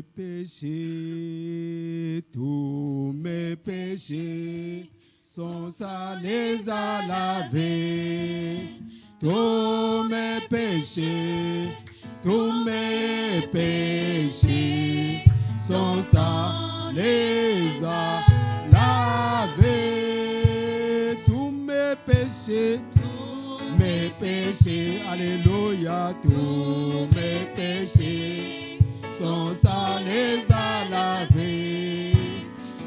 mes péchés, tous mes péchés, son sang les a lavés. Tous mes péchés, tous mes péchés, son sang les a lavés. Tous mes péchés, mes péchés, alléluia, tous mes péchés, son sang les a lavés.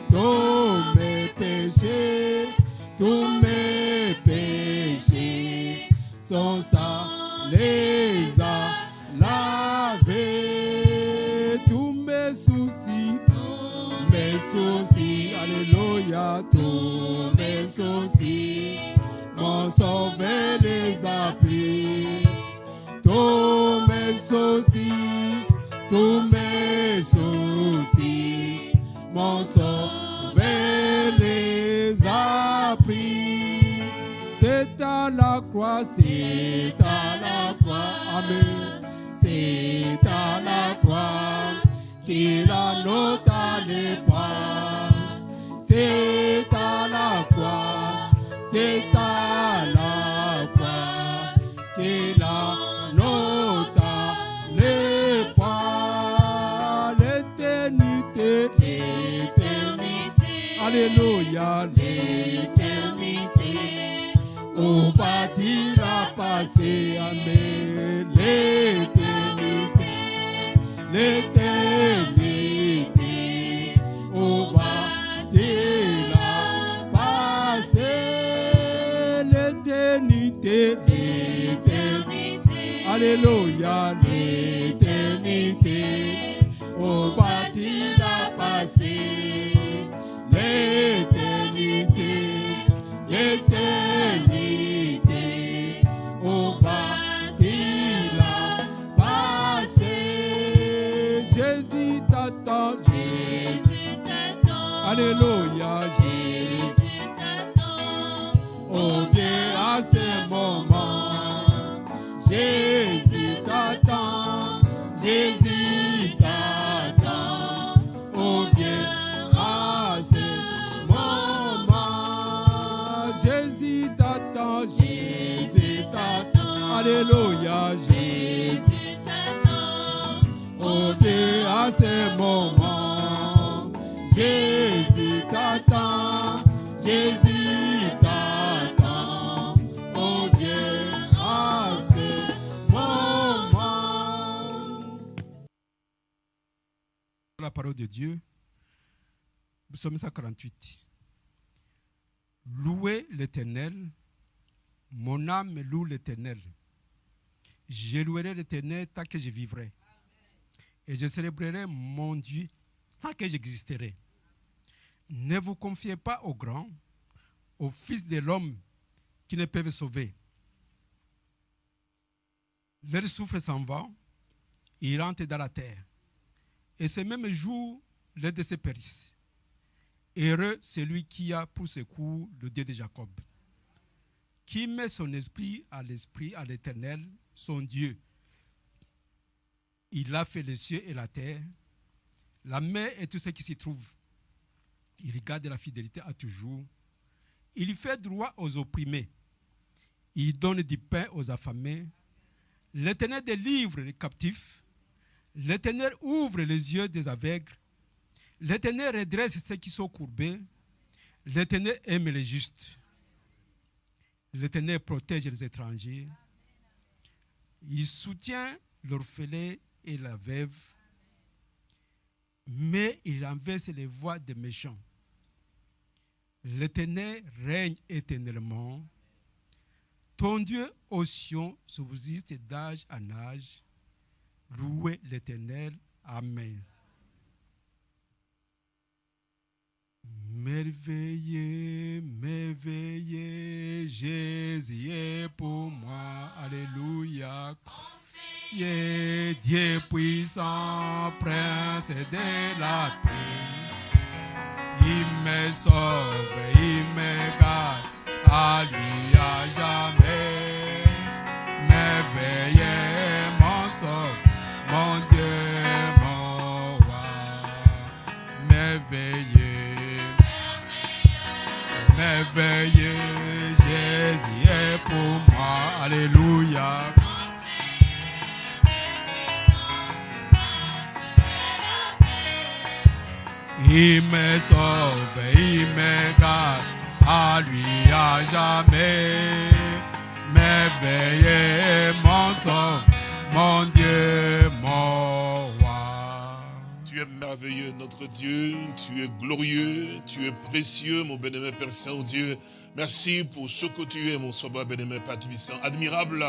Tous mes péchés, croix, c'est à la croix, Amen. C'est à la croix qu'il a noté lift à ce moment, Jésus t'attend, Jésus t'attend. Oh, viens à ce moment. La parole de Dieu, psaume 148. Louez l'Éternel, mon âme loue l'Éternel. Je louerai l'Éternel tant que je vivrai. Et je célébrerai mon Dieu tant que j'existerai. Ne vous confiez pas aux grands, aux fils de l'homme qui ne peuvent sauver. Leur souffle s'en va, ils rentrent dans la terre. Et ce même jour, l'un de ces périssent. Heureux celui qui a pour secours le Dieu de Jacob, qui met son esprit à l'esprit, à l'éternel, son Dieu. Il a fait les cieux et la terre, la mer et tout ce qui s'y trouve. Il garde la fidélité à toujours. Il fait droit aux opprimés. Il donne du pain aux affamés. L'éternel délivre les captifs. L'Éternel ouvre les yeux des aveugles. L'Éternel redresse ceux qui sont courbés. L'Éternel aime les justes. L'Éternel protège les étrangers. Il soutient l'orphelin et la veuve. Mais il renverse les voix des méchants. L'Éternel règne éternellement. Ton Dieu, ô Sion, subsiste d'âge en âge. Louez l'Éternel. Amen. Merveilleux, merveilleux, Jésus est pour moi. Alléluia. Conseiller, Dieu puissant, prince de la paix. Il me sauve, Il me sauve, il me garde, à lui à jamais. M'éveiller, mon sauve, mon Dieu, mon roi. Tu es merveilleux, notre Dieu. Tu es glorieux. Tu es précieux, mon bénémoine Père Saint-Dieu. Merci pour ce que tu es, mon sauveur bénémoine Père Tibissant. Admirable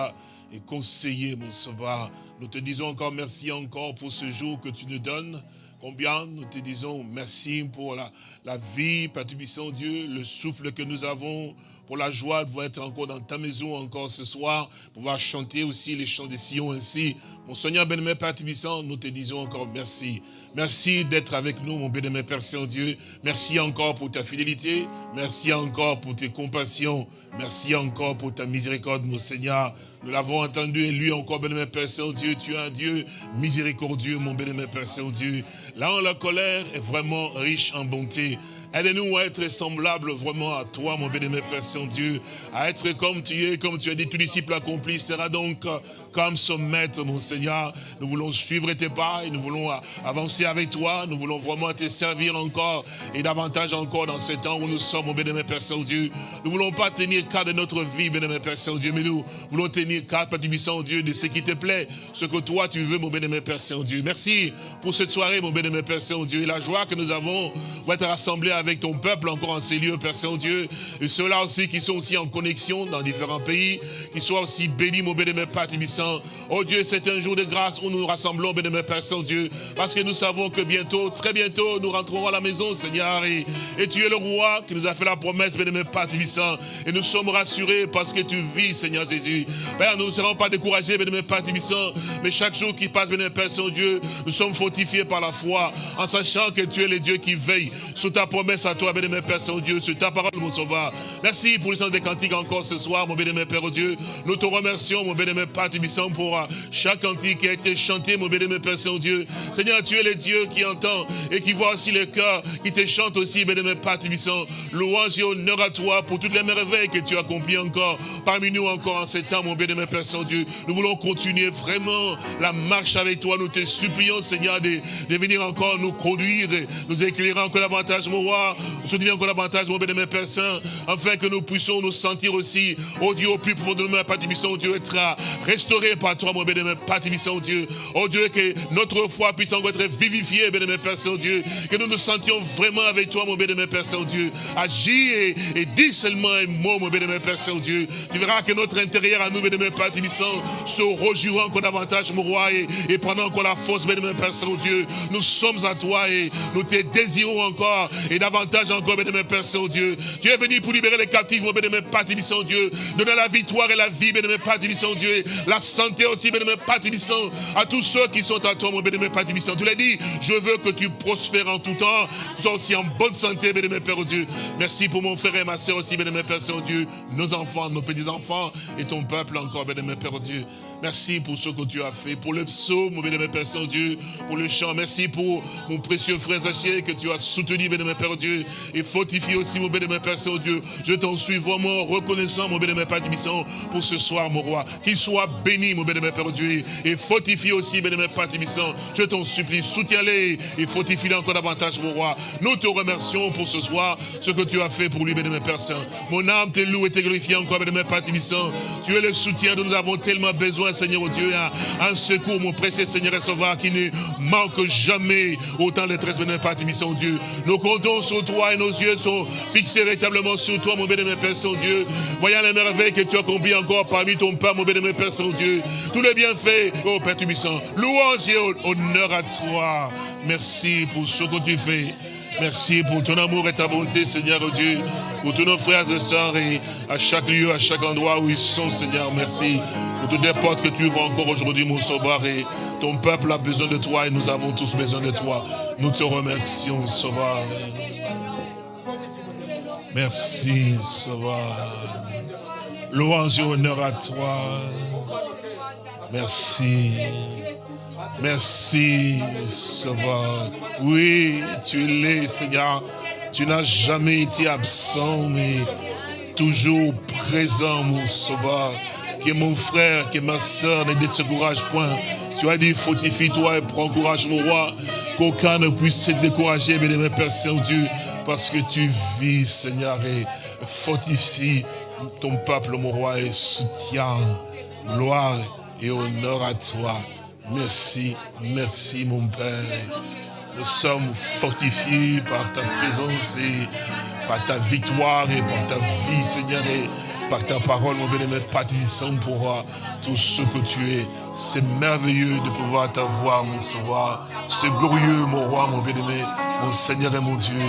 et conseiller, mon sauveur. Nous te disons encore merci encore pour ce jour que tu nous donnes. Combien nous te disons merci pour la, la vie, Père Dieu, le souffle que nous avons, pour la joie de pouvoir être encore dans ta maison encore ce soir, pouvoir chanter aussi les chants des Sion ainsi. Mon Seigneur bien-aimé Père Tibissant, nous te disons encore merci. Merci d'être avec nous, mon bien-aimé Père Saint-Dieu. Merci encore pour ta fidélité. Merci encore pour tes compassions. Merci encore pour ta miséricorde, mon Seigneur. Nous l'avons entendu et lui encore, bien-aimé Père Saint-Dieu. Tu es un Dieu miséricordieux, mon bien-aimé Père Saint-Dieu. Là où la colère est vraiment riche en bonté. Aide-nous à être semblables vraiment à toi, mon bénémoine Père Saint-Dieu, à être comme tu es, comme tu as dit, tout disciple accompli sera donc comme son maître, mon Seigneur. Nous voulons suivre tes pas et nous voulons avancer avec toi. Nous voulons vraiment te servir encore et davantage encore dans ce temps où nous sommes, mon bénémoine Père Saint-Dieu. Nous ne voulons pas tenir cas de notre vie, bénémoine Père Saint-Dieu, mais nous voulons tenir cas, Père Saint-Dieu, de ce qui te plaît, ce que toi tu veux, mon bénémoine Père Saint-Dieu. Merci pour cette soirée, mon bénémoine Père Saint-Dieu, et la joie que nous avons pour être rassemblés avec ton peuple encore en ces lieux, Père Saint-Dieu, et ceux-là aussi qui sont aussi en connexion dans différents pays, qui soient aussi bénis, mon bénémoine Père Tibissant. Oh Dieu, c'est un jour de grâce où nous nous rassemblons, bénémoine Père Saint-Dieu, parce que nous savons que bientôt, très bientôt, nous rentrerons à la maison, Seigneur, et, et tu es le roi qui nous a fait la promesse, bénémoine Père Tibissant, et nous sommes rassurés parce que tu vis, Seigneur Jésus. Nous ne serons pas découragés, bénémoine Père Tibissant, mais chaque jour qui passe, bénémoine Père Saint-Dieu, nous sommes fortifiés par la foi, en sachant que tu es le Dieu qui veille sous ta promesse à toi, bénémoine Père Saint-Dieu, sur ta parole, mon sauveur. Merci pour le sens des cantiques encore ce soir, mon bénémoine Père Dieu. Nous te remercions, mon bénémoine Père Tibissant, pour euh, chaque cantique qui a été chanté, mon bénémoine Père Saint-Dieu. Seigneur, tu es le Dieu qui entend et qui voit aussi les cœurs, qui te chantent aussi, bénémoine Père Tibissant. Louange et honneur à toi pour toutes les merveilles que tu as accomplies encore parmi nous encore en ces temps, mon bénémoine Père Saint-Dieu. Nous voulons continuer vraiment la marche avec toi. Nous te supplions, Seigneur, de, venir encore nous conduire, nous éclairer encore davantage, mon roi. Nous soutenir encore davantage, mon bénémoine Père Saint, afin que nous puissions nous sentir aussi, oh Dieu, au plus profond de nous, Père Tibissant, Dieu, être restauré par toi, mon bénémoine Père Tibissant, Dieu. Oh Dieu, que notre foi puisse encore être vivifiée, bénémoine Père Saint, Dieu. Que nous nous sentions vraiment avec toi, mon bénémoine Père Saint, Dieu. Agis et, et dis seulement un mot, mon bénémoine Père Saint, Dieu. Tu verras que notre intérieur à nous, bénémoine Père Tibissant, se rejouera encore davantage, mon roi, et, et prenant encore la force, bénémoine Père Saint, Dieu. Nous sommes à toi et nous te désirons encore et davantage encore, bénémoine Père Saint, Dieu. Tu es venu pour libérer les captifs, mon bénémoine Père Tibissant, Dieu. Donner la victoire et la vie, bénémoine Père Tibissant, Dieu. La santé aussi, bénémoine Père Tibissant, à tous ceux qui sont à toi, mon bénémoine Père Tibissant. Tu l'as dit, je veux que tu prospères en tout temps, sois aussi en bonne santé, bénémoine Père Dieu. Merci pour mon frère et ma soeur aussi, bénémoine Père Saint-Dieu, nos enfants, nos petits-enfants et ton peuple encore, bénémoine Père Dieu. Merci pour ce que tu as fait, pour le psaume, mon bénémoine Père Saint-Dieu, pour le chant. Merci pour mon précieux frère Zachier que tu as soutenu, bénémoine Père Dieu, et fortifié aussi, mon bénémoine Père Saint-Dieu. Je t'en suis vraiment reconnaissant, mon bénémoine Père Tibissant, pour ce soir, mon roi. Qu'il soit béni, mon bénémoine Père Dieu, et fortifié aussi, bénémoine Père Tibissant. Je t'en supplie, soutiens-les et fortifie-les encore davantage, mon roi. Nous te remercions pour ce soir, ce que tu as fait pour lui, bénémoine Père Saint. Mon âme te loue et te glorifie encore, bénémoine Père Tibissant. Tu es le soutien dont nous avons tellement besoin, Seigneur oh Dieu, un, un secours, mon précieux Seigneur et Sauveur, qui ne manque jamais autant de tresse, bénémoine Père Tibissant, Dieu. Nous comptons sur toi et nos yeux sont fixés véritablement sur toi, mon bénémoine Père Saint-Dieu. Voyant les merveilles que tu as accompli encore parmi ton Père, mon bénémoine Père Saint-Dieu. Tous les bienfaits, oh Père Tibissant. Louange et honneur à toi. Merci pour ce que tu fais. Merci pour ton amour et ta bonté, Seigneur oh Dieu, pour tous nos frères et sœurs et à chaque lieu, à chaque endroit où ils sont, Seigneur. Merci pour toutes les portes que tu ouvres encore aujourd'hui, mon. Et ton peuple a besoin de toi et nous avons tous besoin de toi. Nous te remercions, Sauveur. Merci, Sauveur. Louange et honneur à toi. Merci. Merci, Sauveur. Oui, tu l'es, Seigneur. Tu n'as jamais été absent, mais toujours présent, mon Sauveur. Que mon frère, que ma soeur ne décourage point. Tu as dit, fortifie-toi et prends courage, mon roi, qu'aucun ne puisse se décourager, bien-aimé Père Saint-Dieu, parce que tu vis, Seigneur, et fortifie ton peuple, mon roi, et soutiens. Gloire et honneur à toi. Merci, merci, mon Père. Nous sommes fortifiés par ta présence et par ta victoire et par ta vie, Seigneur, et par ta parole, mon bien-aimé, Père pour tout ce que tu es. C'est merveilleux de pouvoir t'avoir, mon sauveur. C'est glorieux, mon roi, mon bien-aimé, mon Seigneur et mon Dieu.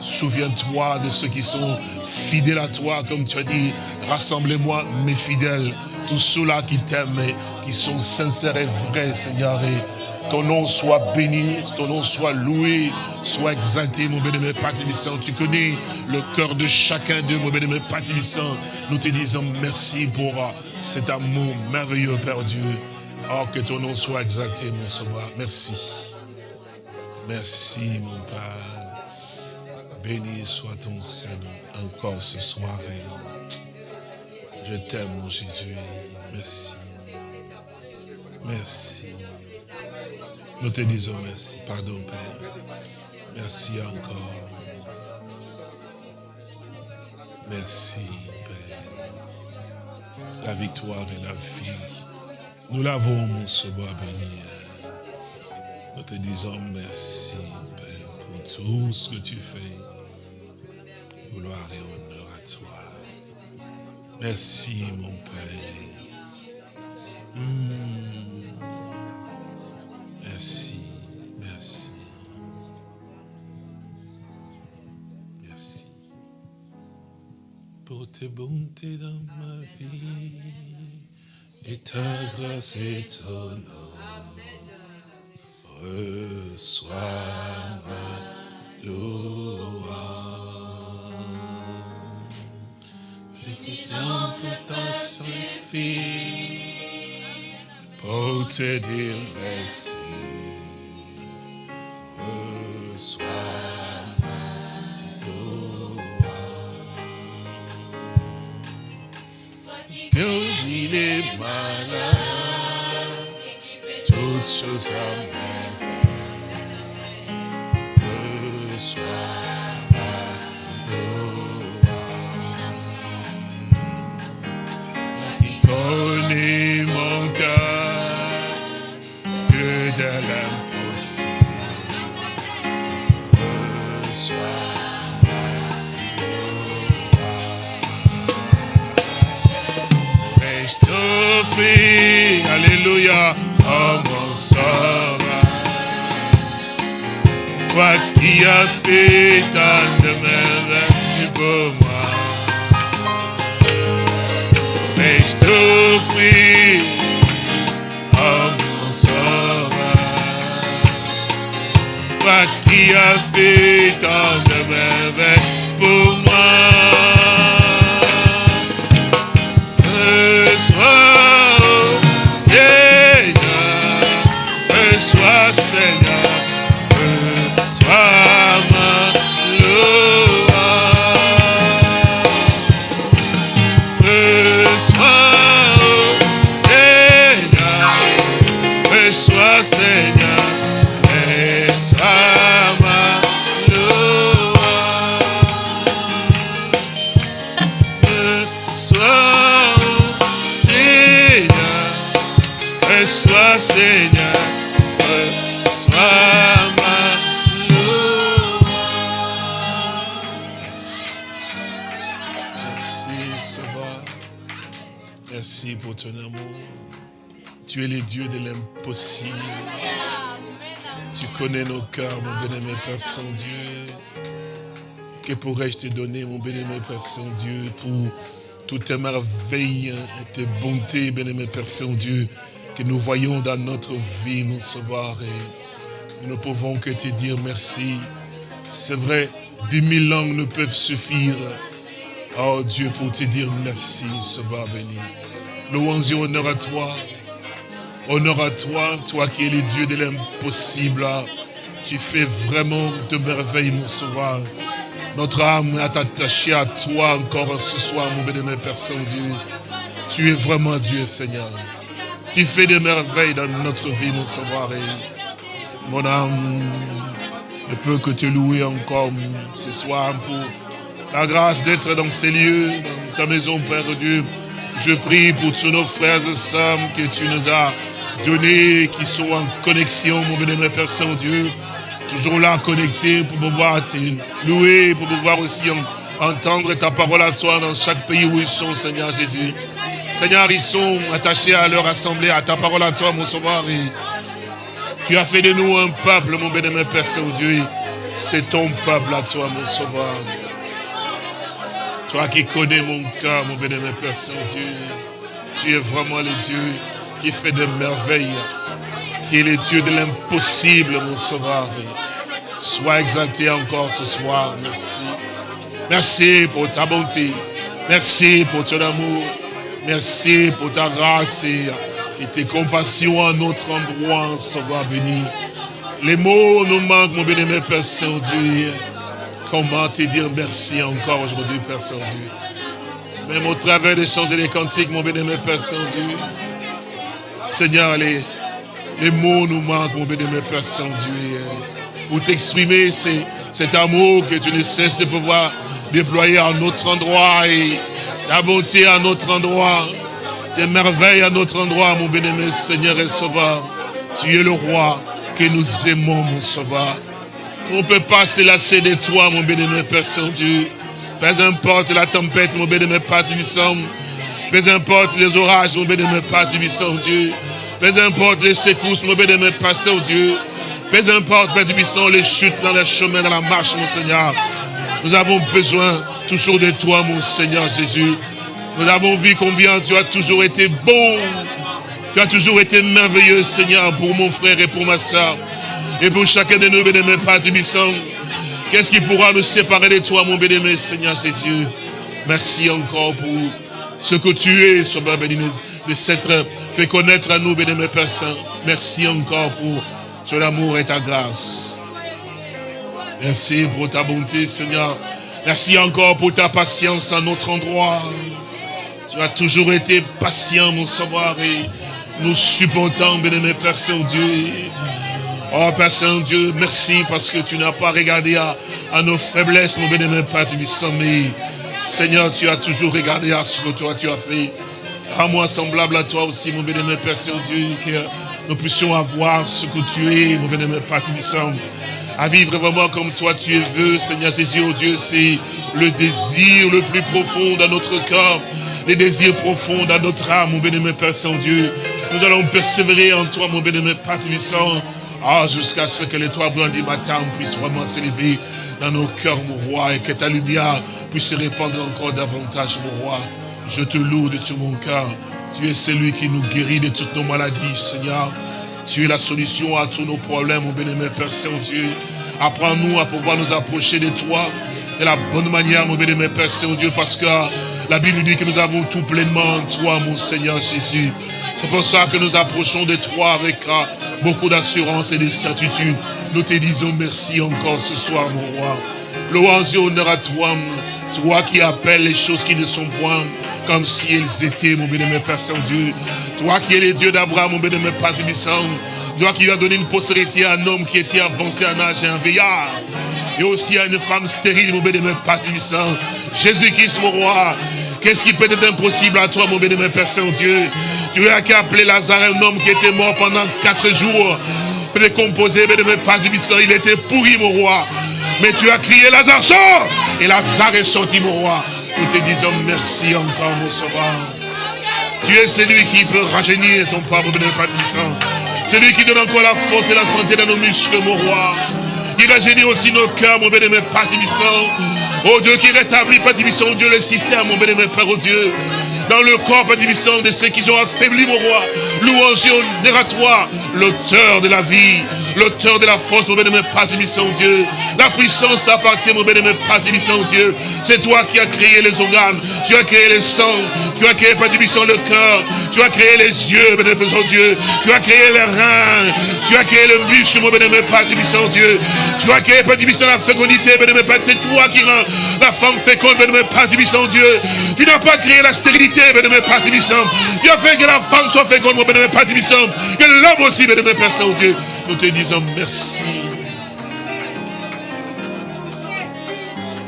Souviens-toi de ceux qui sont fidèles à toi, comme tu as dit, rassemblez-moi mes fidèles, tous ceux-là qui t'aiment qui sont sincères et vrais, Seigneur. Et ton nom soit béni, ton nom soit loué, soit exalté, mon bénémoine Père Tu connais le cœur de chacun d'eux, mon bénémoine Père Nous te disons merci pour cet amour merveilleux, Père Dieu. Oh, que ton nom soit exalté, mon sauveur. Merci. Merci, mon Père. Béni soit ton Seigneur encore ce soir. Je t'aime, mon Jésus. Merci. Merci. Nous te disons merci. Pardon, Père. Merci encore. Merci, Père. La victoire et la vie. Nous l'avons, mon sauveur béni. Nous te disons merci, Père, pour tout ce que tu fais. Gloire et honneur à toi. Merci, mon Père. Hmm. Pour tes bontés dans ma vie et ta grâce nom. Reçois ma louange. Tant que ta fille pour te dire merci. Purifie les malades, toutes choses en Alléluia, Dieu de l'impossible. Tu connais nos cœurs, mon bien-aimé Père Saint-Dieu. Que pourrais-je te donner, mon bien-aimé Père Saint-Dieu, pour toutes tes merveilles et tes bontés, bien-aimé Père Saint-Dieu, que nous voyons dans notre vie, mon sauveur. Nous ne pouvons que te dire merci. C'est vrai, dix mille langues ne peuvent suffire. Oh Dieu, pour te dire merci, sauveur béni. Louange et honneur à toi. Honneur à toi, toi qui es le Dieu de l'impossible. Tu fais vraiment de merveilles, mon sauveur. Notre âme est attachée à toi encore ce soir, mon bénémoine Père Saint-Dieu. Tu es vraiment Dieu, Seigneur. Tu fais des merveilles dans notre vie, mon sauveur. Et mon âme ne peut que te louer encore ce soir pour ta grâce d'être dans ces lieux, dans ta maison, Père Dieu. Je prie pour tous nos frères et sœurs que tu nous as donnés, qui sont en connexion, mon bénémoine Père Saint-Dieu, toujours là connectés pour pouvoir te louer, pour pouvoir aussi entendre ta parole à toi dans chaque pays où ils sont, Seigneur Jésus. Seigneur, ils sont attachés à leur assemblée, à ta parole à toi, mon sauveur. tu as fait de nous un peuple, mon bénémoine Père Saint-Dieu. C'est ton peuple à toi, mon sauveur. Toi qui connais mon cœur, mon bénémoine Père Saint-Dieu, tu es vraiment le Dieu qui fait des merveilles, qui est le Dieu de l'impossible, mon sauveur. Sois exalté encore ce soir, merci. Merci pour ta bonté, merci pour ton amour, merci pour ta grâce et, tes compassions à notre endroit, sauveur béni. Les mots nous manquent, mon bénémoine Père Saint-Dieu. Comment te dire merci encore aujourd'hui, Père Saint-Dieu? Même au travers des chants et des cantiques, mon bénémoine Père Saint-Dieu. Seigneur, les, les mots nous manquent, mon bénémoine Père Saint-Dieu. Pour t'exprimer cet amour que tu ne cesses de pouvoir déployer à notre endroit et ta bonté à notre endroit, tes merveilles à notre endroit, mon bénémoine Seigneur et Sauveur. Tu es le roi que nous aimons, mon Sauveur. On ne peut pas se lasser de toi, mon bénémoine Père Saint-Dieu. Peu importe la tempête, mon bénémoine Père Tibissant. Peu importe les orages, mon bénémoine Père Tibissant, Dieu. Peu importe les secousses, mon bénémoine Père Saint-Dieu. Peu importe, Père Tibissant, les chutes dans le chemin, dans la marche, mon Seigneur. Nous avons besoin toujours de toi, mon Seigneur Jésus. Nous avons vu combien tu as toujours été bon. Tu as toujours été merveilleux, Seigneur, pour mon frère et pour ma soeur. Et pour chacun de nous, bénémoine Père Tubissant, qu'est-ce qui pourra nous séparer de toi, mon bénémoine Seigneur Jésus? Merci encore pour ce que tu es, Sauveur béni, de s'être fait connaître à nous, bénémoine Père Saint. Merci encore pour ton amour et ta grâce. Merci pour ta bonté, Seigneur. Merci encore pour ta patience à notre endroit. Tu as toujours été patient, mon savoir, et nous supportons, bénémoine Père Saint-Dieu. Oh Père Saint-Dieu, merci parce que tu n'as pas regardé à, nos faiblesses, mon bénémoine Père mais Seigneur, tu as toujours regardé à ce que toi tu as fait. À moi semblable à toi aussi, mon bénémoine Père Saint-Dieu, que nous puissions avoir ce que tu es, mon bénémoine Père. À vivre vraiment comme toi tu es veux, Seigneur Jésus, oh Dieu, c'est le désir le plus profond dans notre cœur, les désirs profonds dans notre âme, mon bénémoine Père Saint-Dieu. Nous allons persévérer en toi, mon bénémoine Père Tubissant. Ah, jusqu'à ce que l'étoile blanc du matin puisse vraiment s'élever dans nos cœurs, mon roi, et que ta lumière puisse se répandre encore davantage, mon roi. Je te loue de tout mon cœur. Tu es celui qui nous guérit de toutes nos maladies, Seigneur. Tu es la solution à tous nos problèmes, mon bénémoine Père Saint-Dieu. Apprends-nous à pouvoir nous approcher de toi de la bonne manière, mon bénémoine Père Saint-Dieu, parce que la Bible dit que nous avons tout pleinement en toi, mon Seigneur Jésus. C'est pour ça que nous approchons de toi avec beaucoup d'assurance et de certitude. Nous te disons merci encore ce soir, mon roi. Louange et honneur à toi, toi qui appelles les choses qui ne sont point comme si elles étaient, mon bénémoine Père Saint-Dieu. Toi qui es le Dieu d'Abraham, mon bénémoine Père Tibissant. Toi qui as donné une postérité à un homme qui était avancé en âge et un veillard. Et aussi à une femme stérile, mon bénémoine Père Tibissant. Jésus-Christ, mon roi. Qu'est-ce qui peut être impossible à toi, mon bénémoine Père Saint-Dieu? Tu as qu'à appeler Lazare, un homme qui était mort pendant quatre jours. Décomposé, bénémoine Père Tibissant. Il était pourri, mon roi. Mais tu as crié Lazare, sort Et Lazare est sorti, mon roi. Nous te disons merci encore, mon sauveur. Tu es celui qui peut rajeunir ton peuple, bénémoine Père Tibissant. Celui qui donne encore la force et la santé dans nos muscles, mon roi. Il rajeunit aussi nos cœurs, mon bénémoine Père Oh Dieu qui rétablit, Père oh Dieu, le système, mon bénémoine Père, oh Dieu. Dans le corps, Père de ceux qui sont affaiblis, mon roi. Louange et toi, l'auteur de la vie, l'auteur de la force, mon Père Tibissant Dieu. La puissance t'appartient, mon Père Tibissant Dieu. C'est toi qui as créé les organes, tu as créé les sangs, tu as créé, Père Tibissant, le cœur, tu as créé les yeux, bénémoine Dieu. Tu as créé les reins, tu as créé le muscle, mon bénémoine Père Tibissant Dieu. Tu as créé, Père la fécondité, bénémoine Père. C'est toi qui rends la femme féconde, bénémoine Père Tibissant Dieu. Tu n'as pas créé la stérilité, bénémoine Père. Tu as fait que la femme soit féconde, mon bénémoine Père Tibissant. Que l'homme aussi, bénémoine Père Saint-Dieu. Nous te disons merci.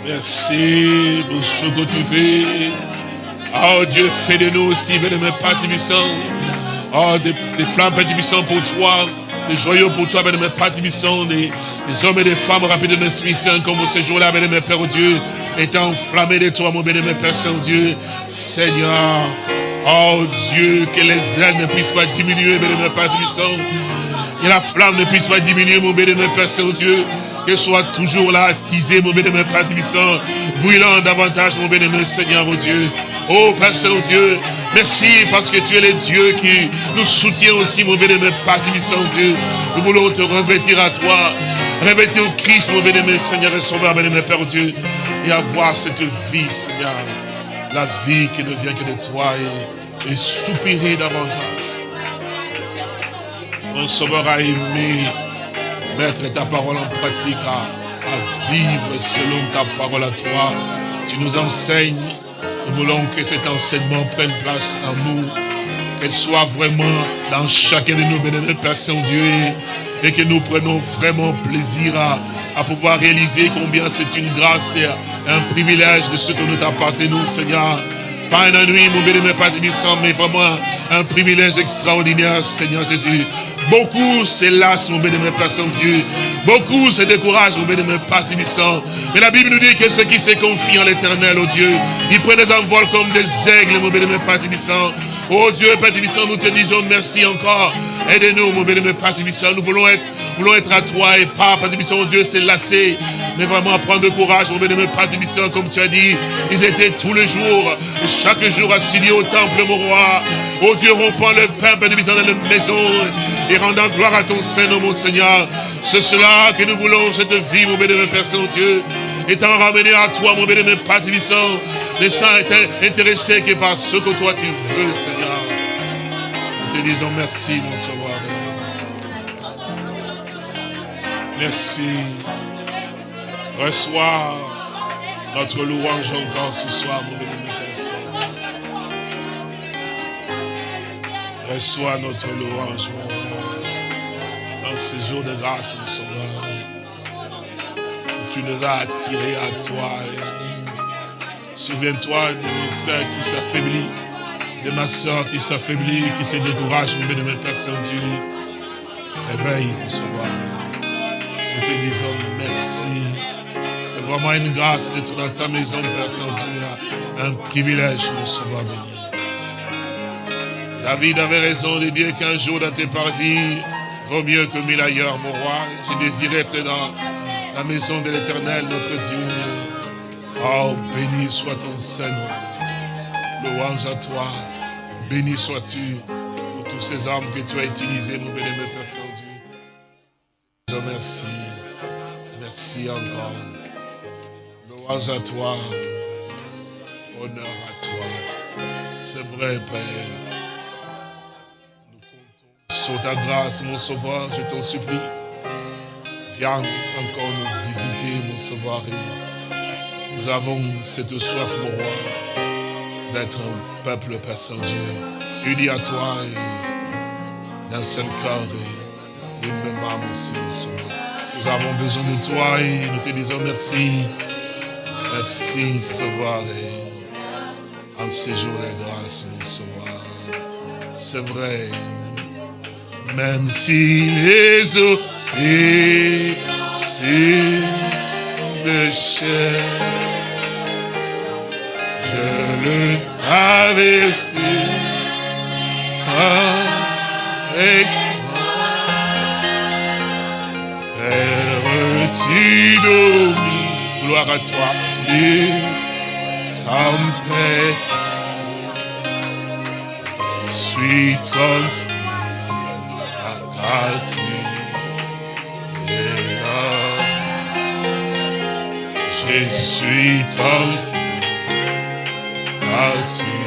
Merci pour ce que tu fais. Oh Dieu, fais de nous aussi, bénémoine Père Tibissant. Oh, des, des flammes, Père pour toi. Des joyaux pour toi, bénémoine Père Tibissant. Des, des hommes et des femmes rapides de l'Esprit Saint, comme ce jour-là, bénémoine Père Dieu, étant enflammés de toi, mon bénémoine Père Saint-Dieu. Seigneur, oh Dieu, que les ailes ne puissent pas diminuer, bénémoine Père Tibissant. Que la flamme ne puisse pas diminuer, mon bénémoine Père Saint-Dieu. Que soit toujours là, attisé, mon bénémoine Père Tibissant, brûlant davantage, mon bénémoine Seigneur, oh Dieu. Oh Père Saint-Dieu, merci parce que tu es le Dieu qui nous soutient aussi, mon bénémoine Père Tibissant, Dieu. Nous voulons te revêtir à toi, revêtir Christ, mon bénémoine Seigneur et Sauveur, bénémoine Père Dieu, et avoir cette vie, Seigneur. La vie qui ne vient que de toi et soupirer davantage. Mon Sauveur a aimé mettre ta parole en pratique, à, vivre selon ta parole à toi. Tu nous enseignes. Nous voulons que cet enseignement prenne place en nous. Qu'elle soit vraiment dans chacun de nous, bénémoine Père Saint-Dieu. Et, que nous prenons vraiment plaisir à, à pouvoir réaliser combien c'est une grâce et un privilège de ce que nous t'appartenons, Seigneur. Pas un ennui, mon bénémoine Père mais vraiment un privilège extraordinaire, Seigneur Jésus. Beaucoup c'est lasse, mon bénémoine Père Saint-Dieu. Beaucoup se découragent, mon bénémoine Père Tibissant. Mais la Bible nous dit que ceux qui se confient en l'éternel, oh Dieu, ils prennent des envols comme des aigles, mon bénémoine Père Tibissant. Oh Dieu, Père Tibissant, nous te disons merci encore. Aide-nous, mon bénémoine Père Tibissant. Nous voulons être, voulons être à toi et pas, Père Tibissant, oh Dieu, c'est lassé. Mais vraiment prendre courage, mon bénémoine Père Tibissant, comme tu as dit. Ils étaient tous les jours, chaque jour assigné au temple, mon roi. Oh Dieu, rompant le pain, Père Tibissant, dans la maison et rendant gloire à ton Seigneur, mon Seigneur. C'est cela que nous voulons, cette vie, mon bénémoine Père Saint-Dieu. Étant ramené à toi, mon bénémoine Père Tibissant, laissant être intéressé que par ce que toi tu veux, Seigneur. Nous te disons merci, mon Sauveur. Merci. Reçois notre louange encore ce soir, mon Saint. Reçois notre louange, mon dans ce jour de grâce, mon Sauveur. Tu nous as attirés à toi. Souviens-toi de mon frère qui s'affaiblit, de ma soeur qui s'affaiblit, qui se décourage, mon bénémoine Père Saint-Dieu. Réveille, mon Sauveur. Nous te disons merci. C'est vraiment une grâce d'être dans ta maison, Père Saint-Dieu. Un privilège, mon Sauveur béni. David avait raison de dire qu'un jour dans tes parvis vaut mieux que mille ailleurs, mon roi. J'ai désiré être dans la maison de l'éternel, notre Dieu. Oh, béni soit ton Seigneur. Louange à toi. Béni sois-tu pour tous ces hommes que tu as utilisés, mon bénémoine Père Saint-Dieu. Merci. Merci encore. Louange à toi. Honneur à toi. C'est vrai, Père. Nous comptons sur ta grâce, mon sauveur, je t'en supplie. Viens encore nous visiter, mon sauveur. Nous avons cette soif, mon roi, d'être un peuple, Père Saint-Dieu, uni à toi et d'un seul cœur et d'une même âme aussi. Nous avons besoin de toi et nous te disons merci. Merci, Sauveur, et en ces jours de grâce, mon Sauveur. C'est vrai, même si les eaux c'est chair, je le traverser à l'exemple. Es-tu dominé, gloire à toi Les tempêtes. Sweet song, accroche-toi. Et là, je suis ton Oh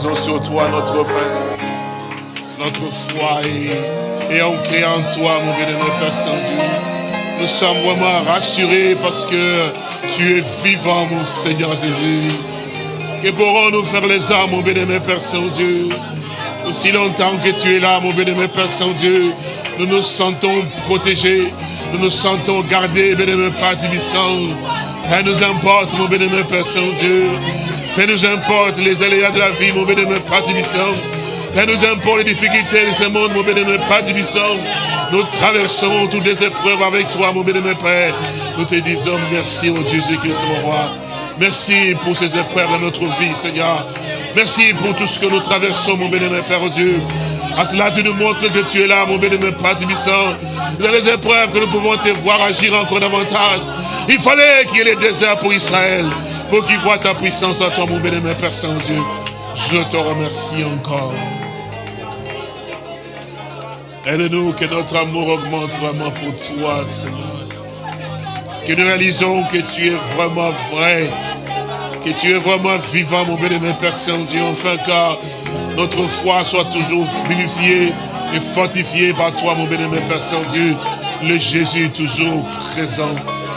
sur toi, notre Père, notre foi et, et ancré en toi, mon bien-aimé Père Saint-Dieu. Nous sommes vraiment rassurés parce que tu es vivant, mon Seigneur Jésus. Que pourrons-nous faire les âmes, mon bien-aimé Père Saint-Dieu? Aussi longtemps que tu es là, mon bien-aimé Père Saint-Dieu, nous nous sentons protégés, nous nous sentons gardés, bien-aimé Père Tibissant. Père, nous importe, mon bien-aimé Père Saint-Dieu. Père, nous importe les aléas de la vie, mon bien-aimé Père Tibissant. Père, nous importe les difficultés de ce monde, mon bien-aimé Père Tibissant. Nous traversons toutes les épreuves avec toi, mon bien-aimé Père. Nous te disons merci, au Jésus-Christ, mon roi. Merci pour ces épreuves de notre vie, Seigneur. Merci pour tout ce que nous traversons, mon bien-aimé Père Dieu. À cela, tu nous montres que tu es là, mon bien-aimé Père Tibissant. Dans les épreuves que nous pouvons te voir agir encore davantage. Il fallait qu'il y ait les déserts pour Israël, pour qu'ils voient ta puissance en toi, mon bien-aimé Père Saint-Dieu. Je te remercie encore. Aide-nous que notre amour augmente vraiment pour toi, Seigneur. Que nous réalisons que tu es vraiment vrai, que tu es vraiment vivant, mon bien-aimé Père Saint-Dieu, enfin car notre foi soit toujours vivifiée et fortifiée par toi, mon bien-aimé Père Saint-Dieu, le Jésus toujours présent.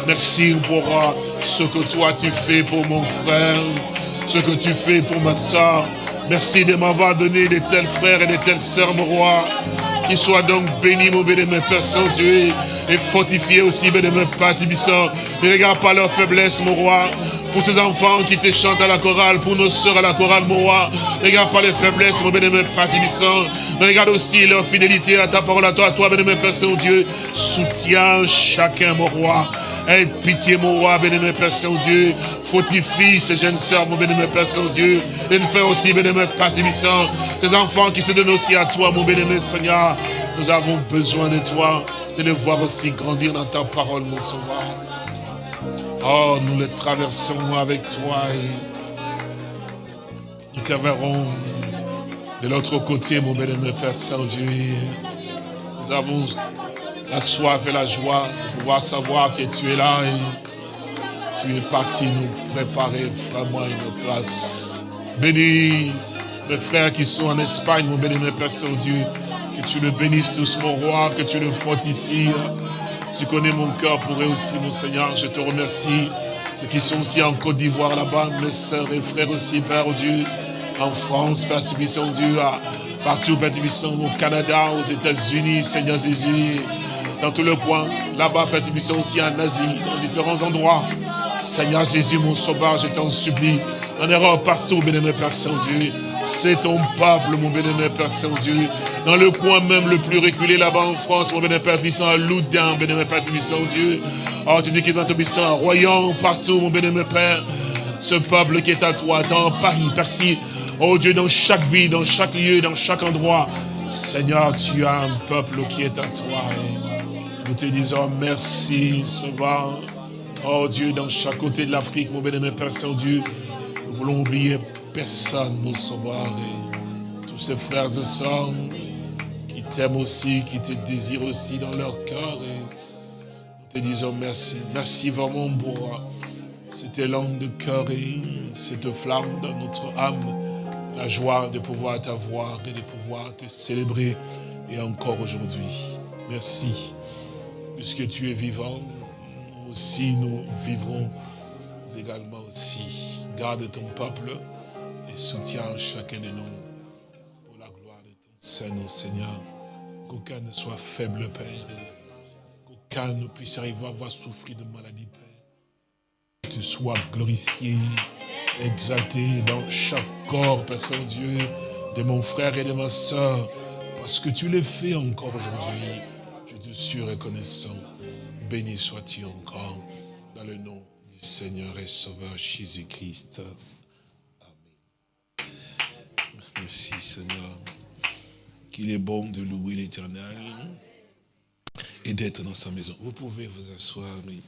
Merci pour ce que toi tu fais pour mon frère, ce que tu fais pour ma soeur. Merci de m'avoir donné de tels frères et de telles sœurs, mon roi. Qu'ils soient donc bénis, mon bien-aimé Père Saint-Dieu, et fortifiés aussi, bien-aimé Père Tibissant. Ne regarde pas leur faiblesse, mon roi. Pour ces enfants qui te chantent à la chorale, pour nos sœurs à la chorale, mon roi. Ne regarde pas les faiblesses, mon bien-aimé Père Tibissant. Mais regarde aussi leur fidélité à ta parole, à toi, à toi, bien-aimé Père Saint-Dieu. Soutiens chacun, mon roi. Aie pitié, mon roi, bien-aimé Père Saint-Dieu. Fortifie ces jeunes sœurs, mon bien-aimé Père Saint-Dieu. Et nous faire aussi, bien-aimé Père Tibissant. Ces enfants qui se donnent aussi à toi, mon bien-aimé Seigneur. Nous avons besoin de toi, de les voir aussi grandir dans ta parole, mon sauveur. Oh, nous les traversons avec toi et nous verrons de l'autre côté, mon bien-aimé Père Saint-Dieu. Nous avons la soif et la joie de pouvoir savoir que tu es là et tu es parti nous préparer vraiment une place. Bénis mes frères qui sont en Espagne, mon bien-aimé Père Saint-Dieu. Que tu le bénisses tous, mon roi, que tu le fortifies. Tu connais mon cœur pour eux aussi, mon Seigneur. Je te remercie. Ceux qui sont aussi en Côte d'Ivoire là-bas, mes sœurs et frères aussi, Père Dieu. En France, Père Tibissant Dieu, à- partout, Père Tibissant, au Canada, aux États-Unis, Seigneur Jésus. Dans tout le coin, là-bas, Père Tibissant aussi en Asie, dans différents endroits. Seigneur Jésus, mon sauveur, je t'en supplie. En Europe, partout, bien-aimé Père Saint-Dieu. C'est ton peuple, mon bénémoine Père Saint-Dieu. Dans le coin même le plus reculé là-bas en France, mon bénémoine Père puissant, à Loudun, bénémoine Père puissant, Dieu. Oh, tu dis qu'il est puissant, à Royan, partout, mon bénémoine Père. Ce peuple qui est à toi, dans Paris, Percy. Oh Dieu, dans chaque vie, dans chaque lieu, dans chaque endroit. Seigneur, tu as un peuple qui est à toi. Te disons merci, Sauveur. Oh Dieu, dans chaque côté de l'Afrique, mon bénémoine Père Saint-Dieu, nous voulons oublier personne, mon Sauveur. Et tous ces frères et sœurs qui t'aiment aussi, qui te désirent aussi dans leur cœur. Et nous te disons merci. Merci vraiment pour cet élan de cœur et cette flamme dans notre âme la joie de pouvoir t'avoir et de pouvoir te célébrer et encore aujourd'hui. Merci, puisque tu es vivant, nous aussi nous vivrons également aussi. Garde ton peuple et soutiens chacun de nous pour la gloire de ton Seigneur, Seigneur. Qu'aucun ne soit faible, Père. Qu'aucun ne puisse arriver à avoir souffrir de maladie, Père. Que tu sois glorifié exalté dans chaque corps, Père Saint-Dieu, de mon frère et de ma soeur, parce que tu l'as fait encore aujourd'hui. Je suis reconnaissant. Béni sois-tu encore dans le nom du Seigneur et Sauveur Jésus-Christ. Amen. Merci Seigneur. Qu'il est bon de louer l'éternel et d'être dans sa maison. Vous pouvez vous asseoir, mais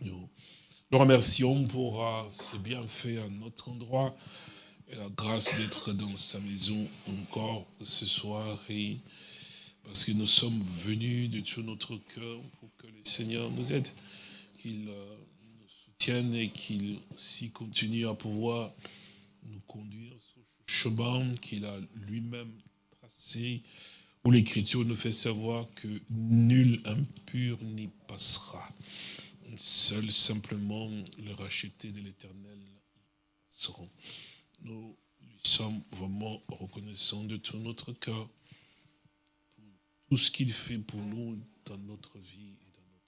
nous nous remercions pour euh, ce bienfait à notre endroit et la grâce d'être dans sa maison encore ce soir. Parce que nous sommes venus de tout notre cœur pour que le Seigneur nous aide, qu'il euh, nous soutienne et qu'il aussi continue à pouvoir nous conduire sur ce chemin qu'il a lui-même tracé, où l'Écriture nous fait savoir que nul impur n'y passera. Seul simplement le racheté de l'éternel seront. Nous lui sommes vraiment reconnaissants de tout notre cœur tout ce qu'il fait pour nous dans notre vie et dans notre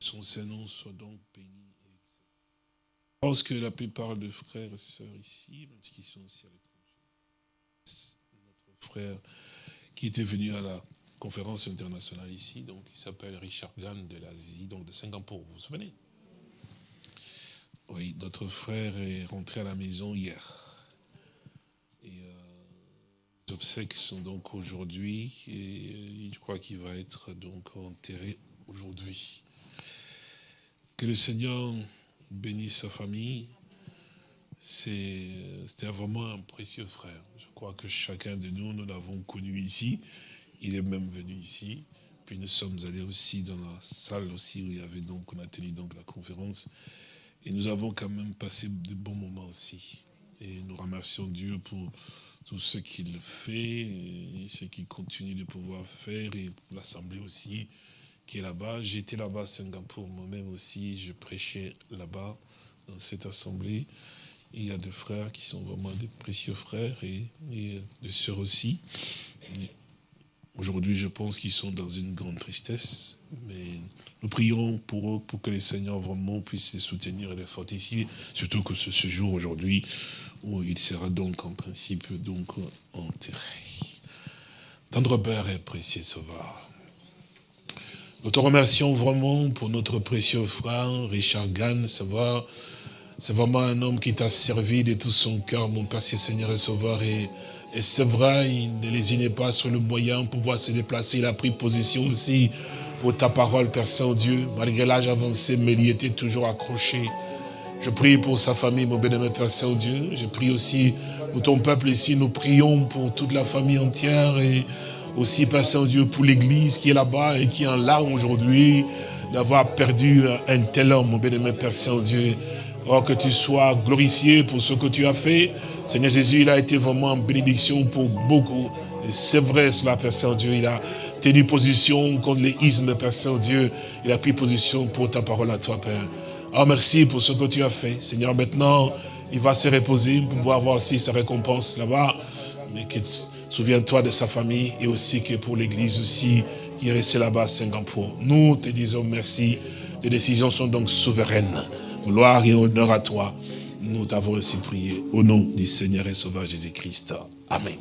Son Saint-Nom soit donc béni. Je pense que la plupart des frères et sœurs ici, même sont aussi à l'école, notre frère qui était venu à la conférence internationale ici, donc il s'appelle Richard Gann de l'Asie, donc de Singapour, vous vous souvenez? Oui, notre frère est rentré à la maison hier. Et euh, les obsèques sont donc aujourd'hui, et euh, je crois qu'il va être donc enterré aujourd'hui. Que le Seigneur bénisse sa famille, c'était vraiment un précieux frère. Je crois que chacun de nous, nous l'avons connu ici. Il est même venu ici. Puis nous sommes allés aussi dans la salle aussi où il y avait donc, on a tenu donc la conférence. Et nous avons quand même passé de bons moments aussi. Et nous remercions Dieu pour tout ce qu'il fait, ce qu'il continue de pouvoir faire, et l'Assemblée aussi qui est là-bas. J'étais là-bas à Singapour moi-même aussi, je prêchais là-bas, dans cette Assemblée. Il y a des frères qui sont vraiment des précieux frères et, des sœurs aussi. Aujourd'hui, je pense qu'ils sont dans une grande tristesse, mais nous prions pour eux, pour que les seigneurs vraiment puissent les soutenir et les fortifier, surtout que ce, jour aujourd'hui, où il sera donc en principe donc enterré. Tendre Père et précieux Sauveur, nous te remercions vraiment pour notre précieux frère Richard Gann, savoir c'est vraiment un homme qui t'a servi de tout son cœur, mon Père, Seigneur et Sauveur. Et, et c'est vrai, il ne lésinait pas sur le moyen pour pouvoir se déplacer. Il a pris position aussi pour ta parole, Père Saint-Dieu. Malgré l'âge avancé, mais il était toujours accroché. Je prie pour sa famille, mon bénémoine Père Saint-Dieu. Je prie aussi pour ton peuple ici. Nous prions pour toute la famille entière et aussi, Père Saint-Dieu, pour l'église qui est là-bas et qui est en larmes aujourd'hui d'avoir perdu un tel homme, mon bénémoine Père Saint-Dieu. Oh, que tu sois glorifié pour ce que tu as fait. Seigneur Jésus, il a été vraiment en bénédiction pour beaucoup. C'est vrai cela, Père Saint-Dieu. Il a tenu position contre l'éisme, Père Saint-Dieu. Il a pris position pour ta parole à toi, Père. Oh, merci pour ce que tu as fait. Seigneur, maintenant, il va se reposer pour pouvoir avoir aussi sa récompense là-bas. Mais que souviens-toi de sa famille et aussi que pour l'église aussi, qui est resté là-bas à Singapour. Nous te disons merci. Tes décisions sont donc souveraines. Gloire et honneur à toi. Nous t'avons aussi prié au nom du Seigneur et Sauveur Jésus-Christ. Amen.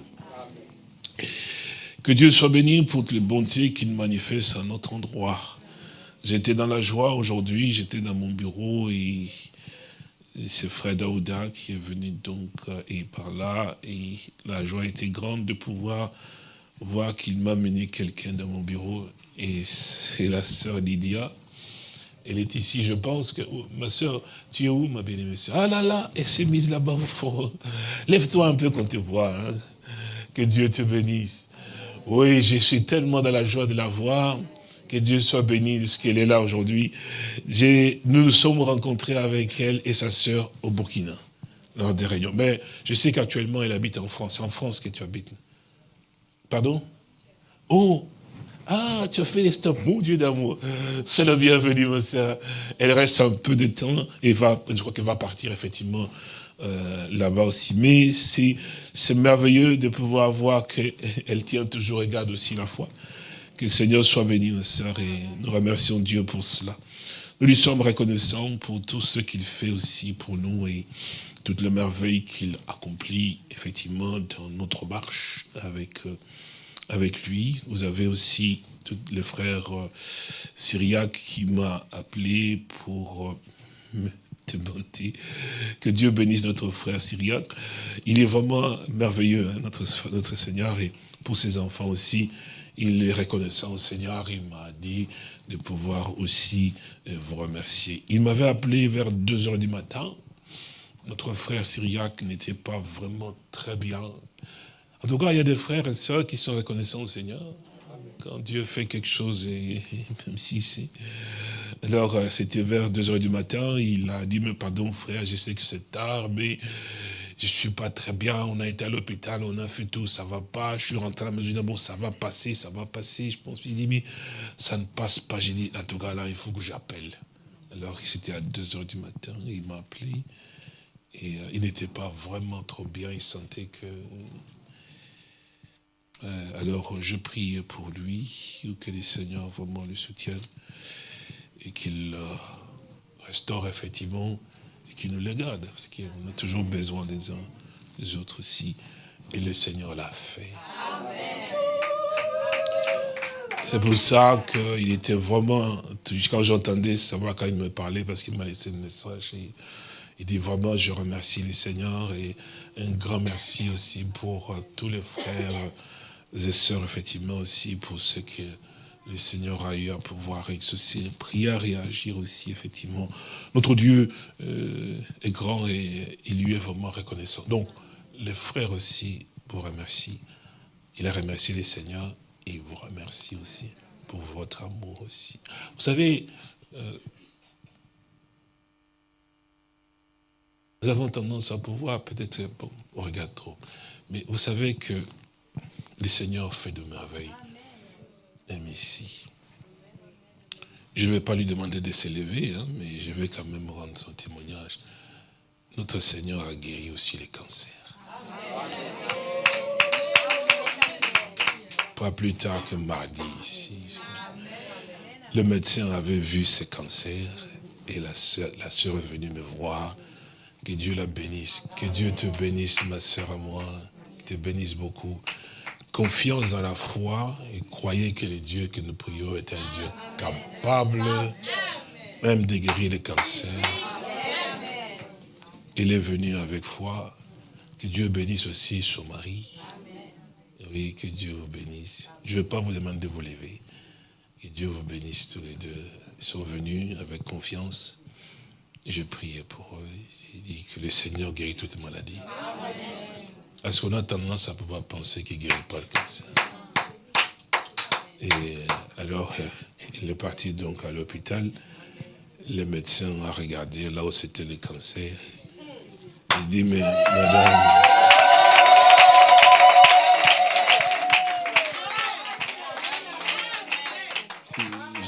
Que Dieu soit béni pour toutes les bontés qu'il manifeste à notre endroit. J'étais dans la joie aujourd'hui, j'étais dans mon bureau et, c'est Fred Aouda qui est venu donc euh, et par là et la joie était grande de pouvoir voir qu'il m'a mené quelqu'un dans mon bureau et c'est la sœur Lydia. Elle est ici, je pense que, oh, ma sœur, tu es où ma bien-aimée Ah là là, elle s'est mise là-bas au fond. Lève-toi un peu qu'on te voit. Hein. Que Dieu te bénisse. Oui, je suis tellement dans la joie de la voir. Que Dieu soit béni de ce qu'elle est là aujourd'hui. Nous nous sommes rencontrés avec elle et sa sœur au Burkina, lors des réunions. Mais je sais qu'actuellement, elle habite en France. C'est en France que tu habites. Pardon? Oh Ah, tu as fait les stops, mon Dieu d'amour. C'est le bienvenu, ma soeur. Elle reste un peu de temps et va, je crois qu'elle va partir effectivement euh, là-bas aussi. Mais c'est merveilleux de pouvoir voir qu'elle tient toujours et garde aussi la foi. Que le Seigneur soit béni, ma soeur, et nous remercions Dieu pour cela. Nous lui sommes reconnaissants pour tout ce qu'il fait aussi pour nous et toutes les merveilles qu'il accomplit effectivement dans notre marche avec euh, avec lui. Vous avez aussi tous les frères euh, syriaques qui m'a appelé pour euh, me demander que Dieu bénisse notre frère syriaque. Il est vraiment merveilleux, hein, notre, notre Seigneur, et pour ses enfants aussi, il est reconnaissant au Seigneur. Il m'a dit de pouvoir aussi euh, vous remercier. Il m'avait appelé vers 2 heures du matin. Notre frère syriaque n'était pas vraiment très bien en tout cas, il y a des frères et sœurs qui sont reconnaissants au Seigneur. Quand Dieu fait quelque chose, même si c'est... Alors, euh, c'était vers 2 heures du matin, il a dit, mais pardon frère, je sais que c'est tard, mais je ne suis pas très bien, on a été à l'hôpital, on a fait tout, ça ne va pas, je suis rentré à la maison, bon, ça va passer, ça va passer, je pense, il dit, mais ça ne passe pas, j'ai dit, en tout cas, là, il faut que j'appelle. Alors, c'était à 2 heures du matin, il m'a appelé, et euh, il n'était pas vraiment trop bien, il sentait que alors je prie pour lui, que les seigneurs vraiment le soutiennent et qu'il euh, restaure effectivement et qu'il nous les garde, parce qu'on a toujours besoin des uns des autres aussi. Et le Seigneur l'a fait. C'est pour ça qu'il était vraiment, quand j'entendais savoir quand il me parlait, parce qu'il m'a laissé le message, il dit vraiment, je remercie le Seigneur et un grand merci aussi pour euh, tous les frères et sœurs, effectivement, aussi pour ce que le Seigneur a eu à pouvoir exaucer, prier, réagir aussi, effectivement. Notre Dieu euh, est grand et il lui est vraiment reconnaissant. Donc, les frères aussi vous remercient. Il a remercié les Seigneurs et il vous remercie aussi pour votre amour aussi. Vous savez, euh, nous avons tendance à pouvoir, peut-être, bon, on regarde trop, mais vous savez que le Seigneur fait de merveilles. Même ici. Je ne vais pas lui demander de s'élever, hein, mais je vais quand même rendre son témoignage. Notre Seigneur a guéri aussi les cancers. Pas plus tard que mardi, le médecin avait vu ces cancers et la soeur est venue me voir. Que Dieu la bénisse. Que Dieu te bénisse, ma soeur à moi. te bénisse beaucoup confiance dans la foi et croyez que le Dieu que nous prions est un Dieu capable même de guérir le cancer. Il est venu avec foi. Que Dieu bénisse aussi son mari. Oui, que Dieu vous bénisse. Je ne vais pas vous demander de vous lever. Que Dieu vous bénisse tous les deux. Ils sont venus avec confiance. Je priais pour eux. J'ai dit que le Seigneur guérit toute maladie. Parce qu'on a tendance à pouvoir penser qu'il ne guérit pas le cancer. Et alors, euh, il est parti donc à l'hôpital. Le médecin a regardé là où c'était le cancer. Il dit, mais madame...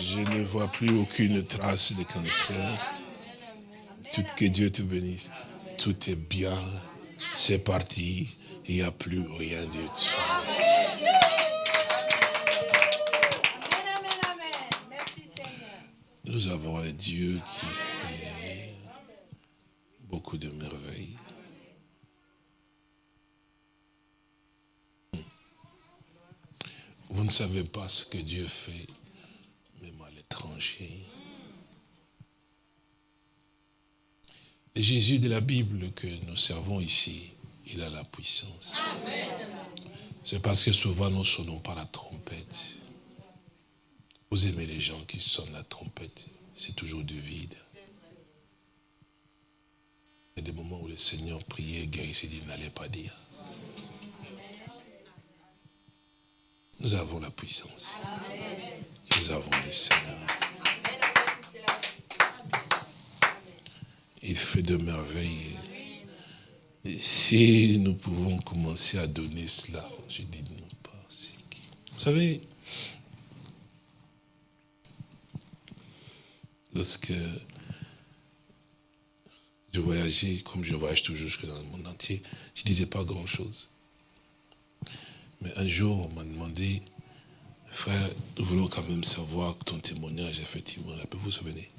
Je ne vois plus aucune trace de cancer. Tout, que Dieu te bénisse. Tout est bien. C'est parti, il n'y a plus rien du tout. Nous avons un Dieu qui fait beaucoup de merveilles. Vous ne savez pas ce que Dieu fait, même à l'étranger. Jésus de la Bible que nous servons ici, il a la puissance. C'est parce que souvent nous ne sonnons pas la trompette. Vous aimez les gens qui sonnent la trompette, c'est toujours du vide. Il y a des moments où le Seigneur priait, guérissait, il n'allait pas dire. Nous avons la puissance. Nous avons le Seigneur. Il fait de merveilles. Si nous pouvons commencer à donner cela, je dis non pas. Vous savez, lorsque je voyageais, comme je voyage toujours jusque dans le monde entier, je ne disais pas grand-chose. Mais un jour, on m'a demandé, frère, nous voulons quand même savoir ton témoignage, effectivement. Vous vous souvenez?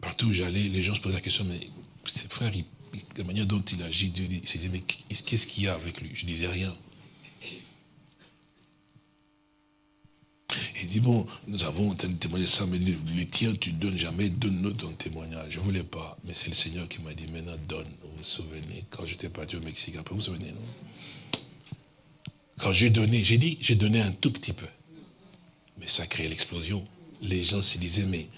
Partout où j'allais, les gens se posaient la question, mais frère, la manière dont il agit, Dieu dit, mais qu'est-ce qu'il y a avec lui? Je ne disais rien. Il dit, bon, nous avons témoigné ça, mais le, tien, tu ne donnes jamais, donne-nous ton témoignage. Je ne voulais pas, mais c'est le Seigneur qui m'a dit, maintenant donne. Vous vous souvenez, quand j'étais parti au Mexique, peu, vous vous souvenez, non? Quand j'ai donné, j'ai dit, j'ai donné un tout petit peu. Mais ça a créé l'explosion. Les gens se disaient, mais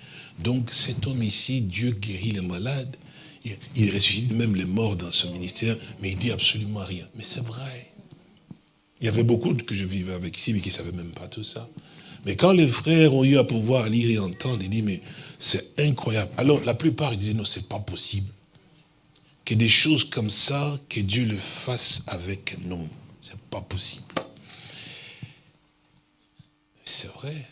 donc cet homme ici, Dieu guérit les malades, il ressuscite même les morts dans ce ministère, mais il dit absolument rien. Mais c'est vrai. Il y avait beaucoup que je vivais avec ici, mais qui ne savaient même pas tout ça. Mais quand les frères ont eu à pouvoir lire et entendre, ils disent, mais c'est incroyable. Alors la plupart disaient, non, c'est pas possible. Que des choses comme ça, que Dieu le fasse avec nous. C'est pas possible. C'est vrai.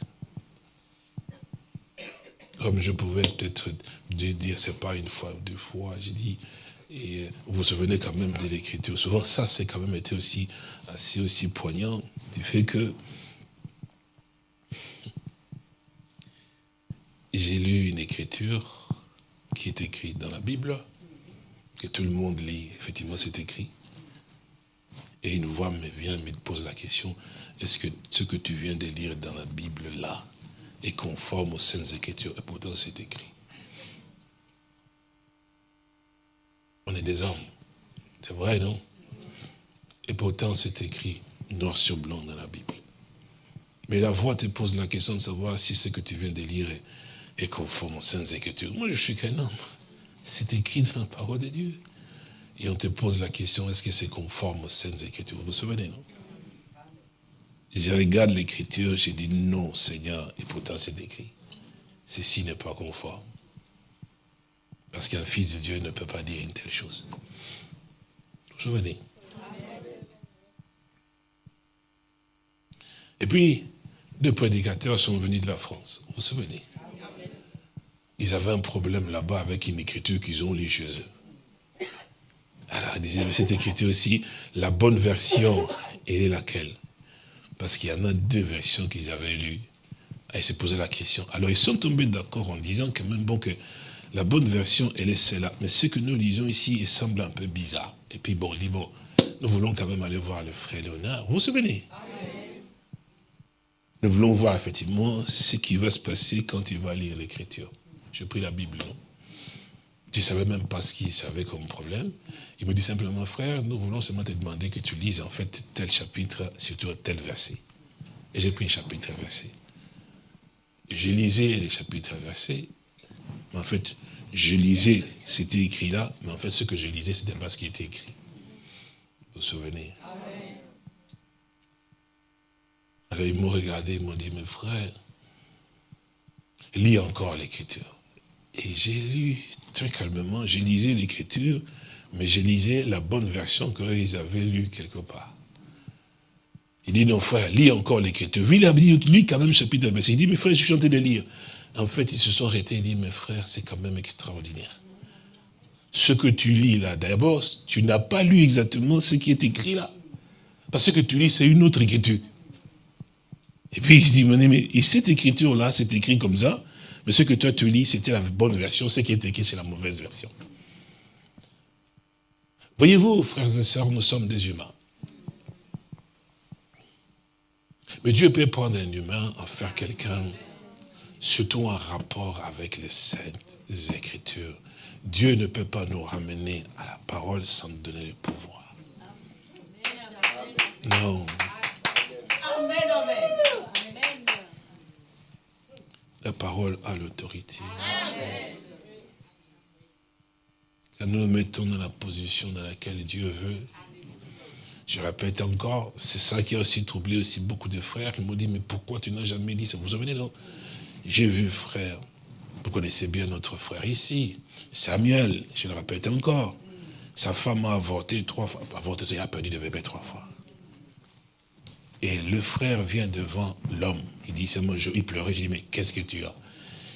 Comme je pouvais peut-être dire, c'est pas une fois ou deux fois, j'ai dit, et vous vous souvenez quand même de l'écriture. Souvent, ça, c'est quand même été aussi assez aussi poignant, du fait que j'ai lu une écriture qui est écrite dans la Bible, que tout le monde lit, effectivement c'est écrit. Et une voix me vient, me pose la question, est-ce que ce que tu viens de lire dans la Bible là est conforme aux Saintes Écritures Et pourtant c'est écrit. On est des hommes. C'est vrai, non? Et pourtant c'est écrit noir sur blanc dans la Bible. Mais la voix te pose la question de savoir si ce que tu viens de lire est et conforme aux Saintes Écritures. Moi, je suis qu'un homme. C'est écrit dans la parole de Dieu. Et on te pose la question, est-ce que c'est conforme aux Saintes Écritures? Vous vous souvenez, non? Je regarde l'Écriture, j'ai dit non, Seigneur, et pourtant c'est écrit. Ceci n'est pas conforme. Parce qu'un fils de Dieu ne peut pas dire une telle chose. Vous vous souvenez? Et puis, deux prédicateurs sont venus de la France. Vous vous souvenez? Ils avaient un problème là-bas avec une écriture qu'ils ont lue chez eux. Alors, ils disaient, cette écriture aussi, la bonne version, elle est laquelle? Parce qu'il y en a deux versions qu'ils avaient lues. Et ils se posaient la question. Alors, ils sont tombés d'accord en disant que même bon, que la bonne version, elle est celle-là. Mais ce que nous lisons ici, il semble un peu bizarre. Et puis, bon, dit, bon, nous voulons quand même aller voir le frère Léonard. Vous vous souvenez? Nous voulons voir effectivement ce qui va se passer quand il va lire l'écriture. J'ai pris la Bible. Tu ne même pas ce qu'il savait comme problème. Il me dit simplement, frère, nous voulons seulement te demander que tu lises en fait tel chapitre, surtout tel verset. Et j'ai pris un chapitre verset. J'ai lisé les chapitres versets, mais en fait, je lisais, c'était écrit là, mais en fait, ce que je lisais, ce n'était pas ce qui était écrit. Vous vous souvenez? Alors, ils m'ont regardé, ils m'ont dit, mes frères, lis encore l'écriture. Et j'ai lu très calmement, j'ai lisé l'écriture, mais j'ai lisé la bonne version qu'ils avaient lue quelque part. Il dit, non frère, lis encore l'écriture. Il a dit, lis quand même chapitre verset. Il dit, mes frères, je suis en train de lire. En fait, ils se sont arrêtés et dit, mes frères, c'est quand même extraordinaire. Ce que tu lis là, d'abord, tu n'as pas lu exactement ce qui est écrit là. Parce que tu lis, c'est une autre écriture. Et puis il dit, mais cette écriture-là, c'est écrit comme ça, Mais ce que toi tu lis, c'était la bonne version, ce qui est écrit, c'est la mauvaise version. Voyez-vous, frères et sœurs, nous sommes des humains. Mais Dieu peut prendre un humain, en faire quelqu'un, surtout en rapport avec les saintes écritures. Dieu ne peut pas nous ramener à la parole sans nous donner le pouvoir. Non. La parole a l'autorité. Quand nous nous mettons dans la position dans laquelle Dieu veut, je répète encore, c'est ça qui a aussi troublé aussi beaucoup de frères. Ils m'ont dit, mais pourquoi tu n'as jamais dit ça? Vous vous souvenez, non? J'ai vu frère, vous connaissez bien notre frère ici, Samuel, je le répète encore. Sa femme a avorté trois fois, avorté, il a perdu de bébé trois fois. Et le frère vient devant l'homme, il dit, c'est moi, il pleurait, je dis, mais qu'est-ce que tu as?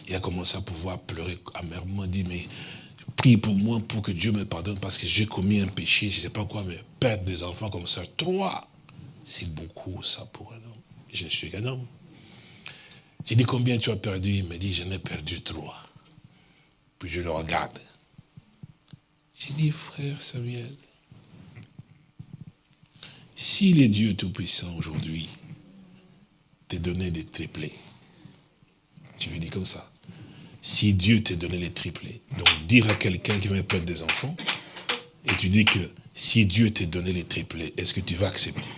Il a commencé à pouvoir pleurer amèrement, il dit, mais prie pour moi pour que Dieu me pardonne parce que j'ai commis un péché, je ne sais pas quoi, mais perdre des enfants comme ça, trois, c'est beaucoup ça pour un homme. Je suis qu'un homme. J'ai dit combien tu as perdu? Il me dit j'en ai perdu trois. Puis je le regarde. J'ai dit frère Samuel, si les dieux tout-puissants aujourd'hui t'ont donné des triplés, tu lui dis comme ça, si Dieu t'a donné les triplés. Donc dire à quelqu'un qui va perdre des enfants, et tu dis que si Dieu t'a donné les triplés, est-ce que tu vas accepter?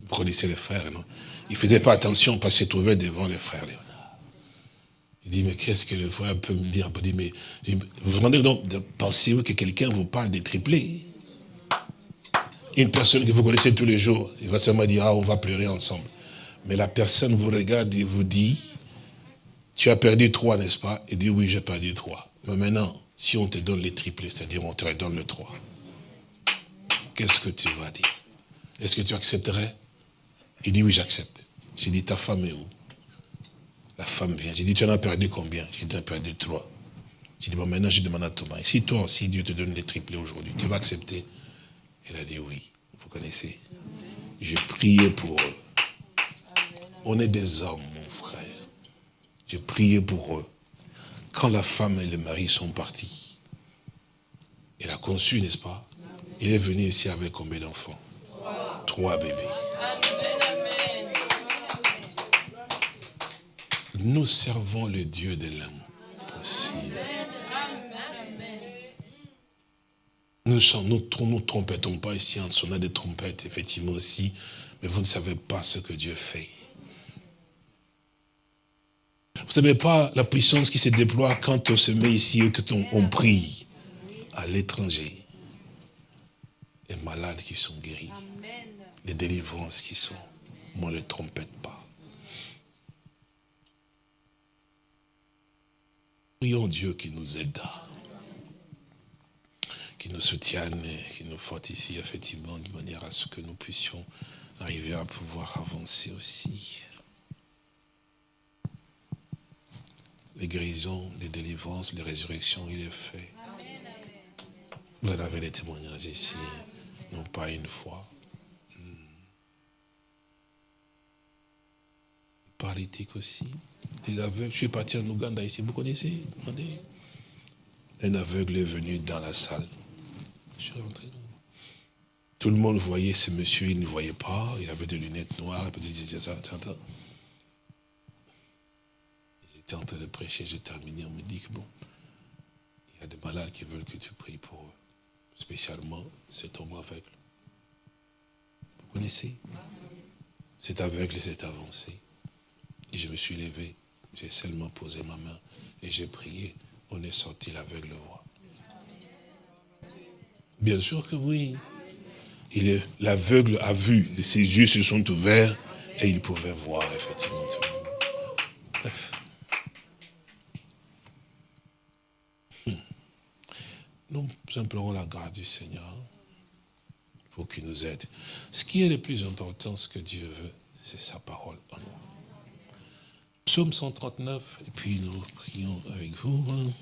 Vous connaissez les frères, non? Il ne faisait pas attention parce qu'il se trouvait devant les frères Léonard. Il dit, mais qu'est-ce que le frère peut me dire? Dit, mais, Vous vous rendez donc, pensez-vous que quelqu'un vous parle des triplés? Une personne que vous connaissez tous les jours, il va seulement dire, ah, on va pleurer ensemble. Mais la personne vous regarde et vous dit, tu as perdu trois, n'est-ce pas? Il dit, oui, j'ai perdu trois. Mais maintenant, si on te donne les triplés, c'est-à-dire on te donne le trois, qu'est-ce que tu vas dire? Est-ce que tu accepterais? Il dit, oui, j'accepte. J'ai dit, ta femme est où? La femme vient. J'ai dit, tu en as perdu combien? J'ai dit, tu as perdu trois. J'ai dit, bon, maintenant, je demande à Thomas, et si toi, si Dieu te donne les triplés aujourd'hui, tu vas accepter? Il a dit, oui. Vous connaissez? J'ai prié pour eux. On est des hommes, mon frère. J'ai prié pour eux. Quand la femme et le mari sont partis, il a conçu, n'est-ce pas? Il est venu ici avec combien d'enfants? Trois bébés. Nous servons le Dieu de l'impossible. Nous ne nous, trompetons pas ici en sonnant des trompettes, effectivement aussi, mais vous ne savez pas ce que Dieu fait. Vous ne savez pas la puissance qui se déploie quand on se met ici et qu'on on prie à l'étranger. Les malades qui sont guéris. Les délivrances qui sont. Moi, ne trompette pas. Prions Dieu qui nous aide, qui nous soutienne qui nous fortifie effectivement de manière à ce que nous puissions arriver à pouvoir avancer aussi. les guérisons, les délivrances, les résurrections, il est fait. Vous avez les témoignages ici, non pas une fois. Hmm. Paralytique aussi. Les aveugles, je suis parti en Ouganda ici, vous connaissez Un aveugle est venu dans la salle. Je suis rentré. Tout le monde voyait ce monsieur, il ne voyait pas, il avait des lunettes noires, J'étais en train de prêcher, j'ai terminé, on me dit que bon, il y a des malades qui veulent que tu pries pour eux. Spécialement cet homme aveugle. Vous connaissez? Cet aveugle s'est avancé. Et je me suis levé, j'ai seulement posé ma main et j'ai prié. On est sorti, l'aveugle voix. Bien sûr que oui. L'aveugle a vu, ses yeux se sont ouverts et il pouvait voir effectivement. Bref. Nous implorons la grâce du Seigneur pour qu'il nous aide. Ce qui est le plus important, ce que Dieu veut, c'est sa parole en nous. Psaume 139, et puis nous prions avec vous. Hein.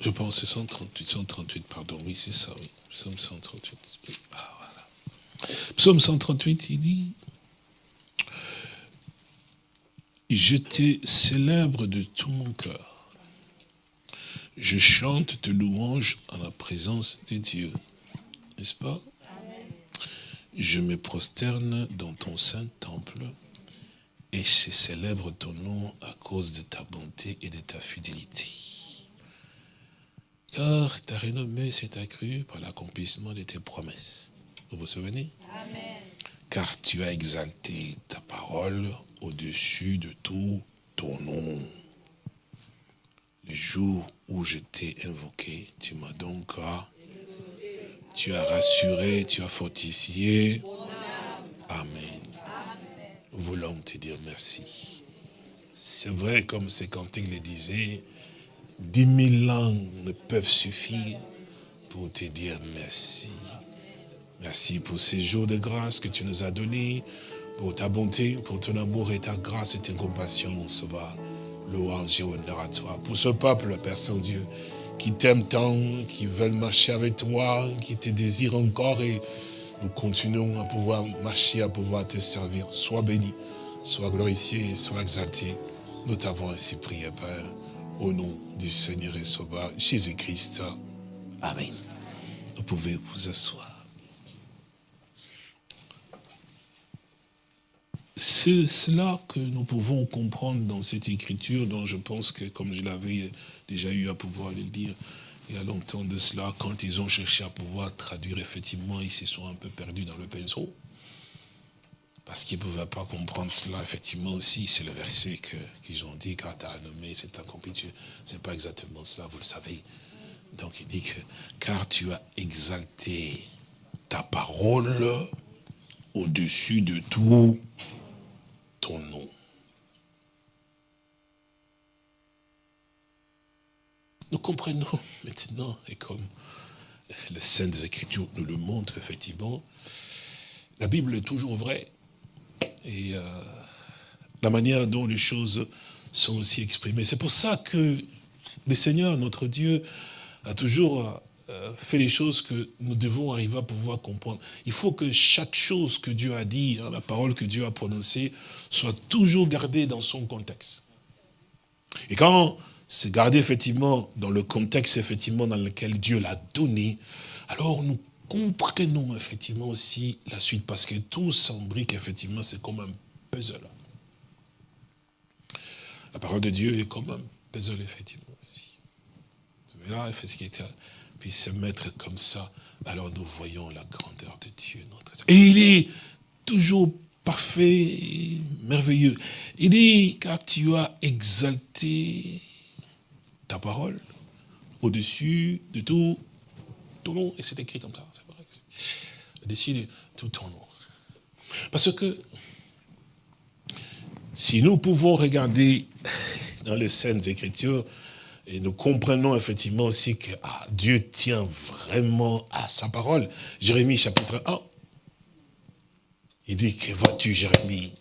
Je pense c'est 138, 138, pardon, oui, c'est ça, oui. Psaume 138. Ah, voilà. Psaume 138, il dit, je te célèbre de tout mon cœur. Je chante tes louanges en la présence de Dieu. N'est-ce pas? Je me prosterne dans ton saint temple et je célèbre ton nom à cause de ta bonté et de ta fidélité. Car ta renommée s'est accrue par l'accomplissement de tes promesses. Vous vous souvenez? Amen. Car tu as exalté ta parole au-dessus de tout ton nom. Le jour où je t'ai invoqué, tu m'as donc tu as rassuré, tu as fortifié. Amen. Voulons te dire merci. C'est vrai, comme ces cantiques le disaient, dix mille langues ne peuvent suffire pour te dire merci. Merci pour ces jours de grâce que tu nous as donnés, pour ta bonté, pour ton amour et ta grâce et ta compassion, mon sauveur. Louange et honneur à toi. Pour ce peuple, Père Saint-Dieu, qui t'aime tant, qui veulent marcher avec toi, qui te désirent encore et nous continuons à pouvoir marcher, à pouvoir te servir. Sois béni, sois glorifié, sois exalté. Nous t'avons ainsi prié, Père, au nom du Seigneur et Sauveur, Jésus-Christ. Amen. Vous pouvez vous asseoir. C'est cela que nous pouvons comprendre dans cette écriture dont je pense que, comme je l'avais déjà eu à pouvoir le dire il y a longtemps de cela, quand ils ont cherché à pouvoir traduire, effectivement, ils se sont un peu perdus dans le pinceau. Parce qu'ils ne pouvaient pas comprendre cela, effectivement aussi, c'est le verset qu'ils ont dit, quand tu as nommé, c'est accompli, ce n'est pas exactement cela, vous le savez. Donc il dit que, car tu as exalté ta parole au-dessus de tout ton nom. Nous comprenons maintenant, et comme le Saint des Écritures nous le montre effectivement, la Bible est toujours vraie. Et euh, la manière dont les choses sont aussi exprimées. C'est pour ça que le Seigneur, notre Dieu, a toujours euh, fait les choses que nous devons arriver à pouvoir comprendre. Il faut que chaque chose que Dieu a dit, hein, la parole que Dieu a prononcée, soit toujours gardée dans son contexte. Et quand c'est gardé effectivement dans le contexte effectivement dans lequel Dieu l'a donné, alors nous comprenons effectivement aussi la suite, parce que tout s'embrique effectivement, c'est comme un puzzle. La parole de Dieu est comme un puzzle effectivement aussi. Là, ce qui puis se mettre comme ça, alors nous voyons la grandeur de Dieu, Et il est toujours parfait merveilleux. Il dit, car tu as exalté ta parole au-dessus de tout ton nom. Et c'est écrit comme ça, c'est. Au-dessus de tout ton nom. Parce que si nous pouvons regarder dans les scènes Écritures, et nous comprenons effectivement aussi que ah, Dieu tient vraiment à sa parole. Jérémie chapitre 1. Il dit, que vois-tu Jérémie?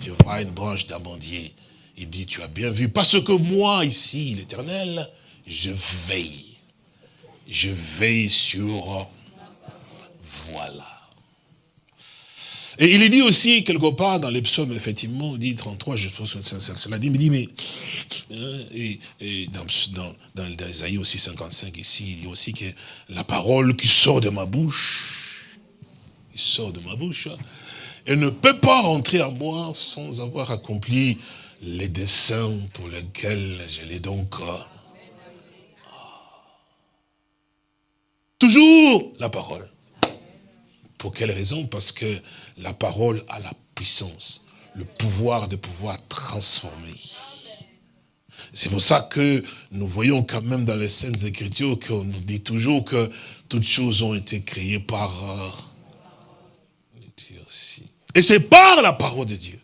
Je vois une branche d'amandier. Il dit, tu as bien vu, parce que moi ici, l'éternel, je veille. Je veille sur... Voilà. Et il est dit aussi, quelque part, dans les psaumes, effectivement, dit 33, je pense que cela dit, il dit, mais, hein, et, dans, dans, dans, aussi 55, ici, il dit aussi que la parole qui sort de ma bouche, qui sort de ma bouche, elle ne peut pas rentrer à moi sans avoir accompli les desseins pour lesquels je l'ai donc... Ah. Toujours la parole. Pour quelle raison? Parce que la parole a la puissance, le pouvoir de pouvoir transformer. C'est pour ça que nous voyons quand même dans les Saintes Écritures qu'on nous dit toujours que toutes choses ont été créées par euh. Et c'est par la parole de Dieu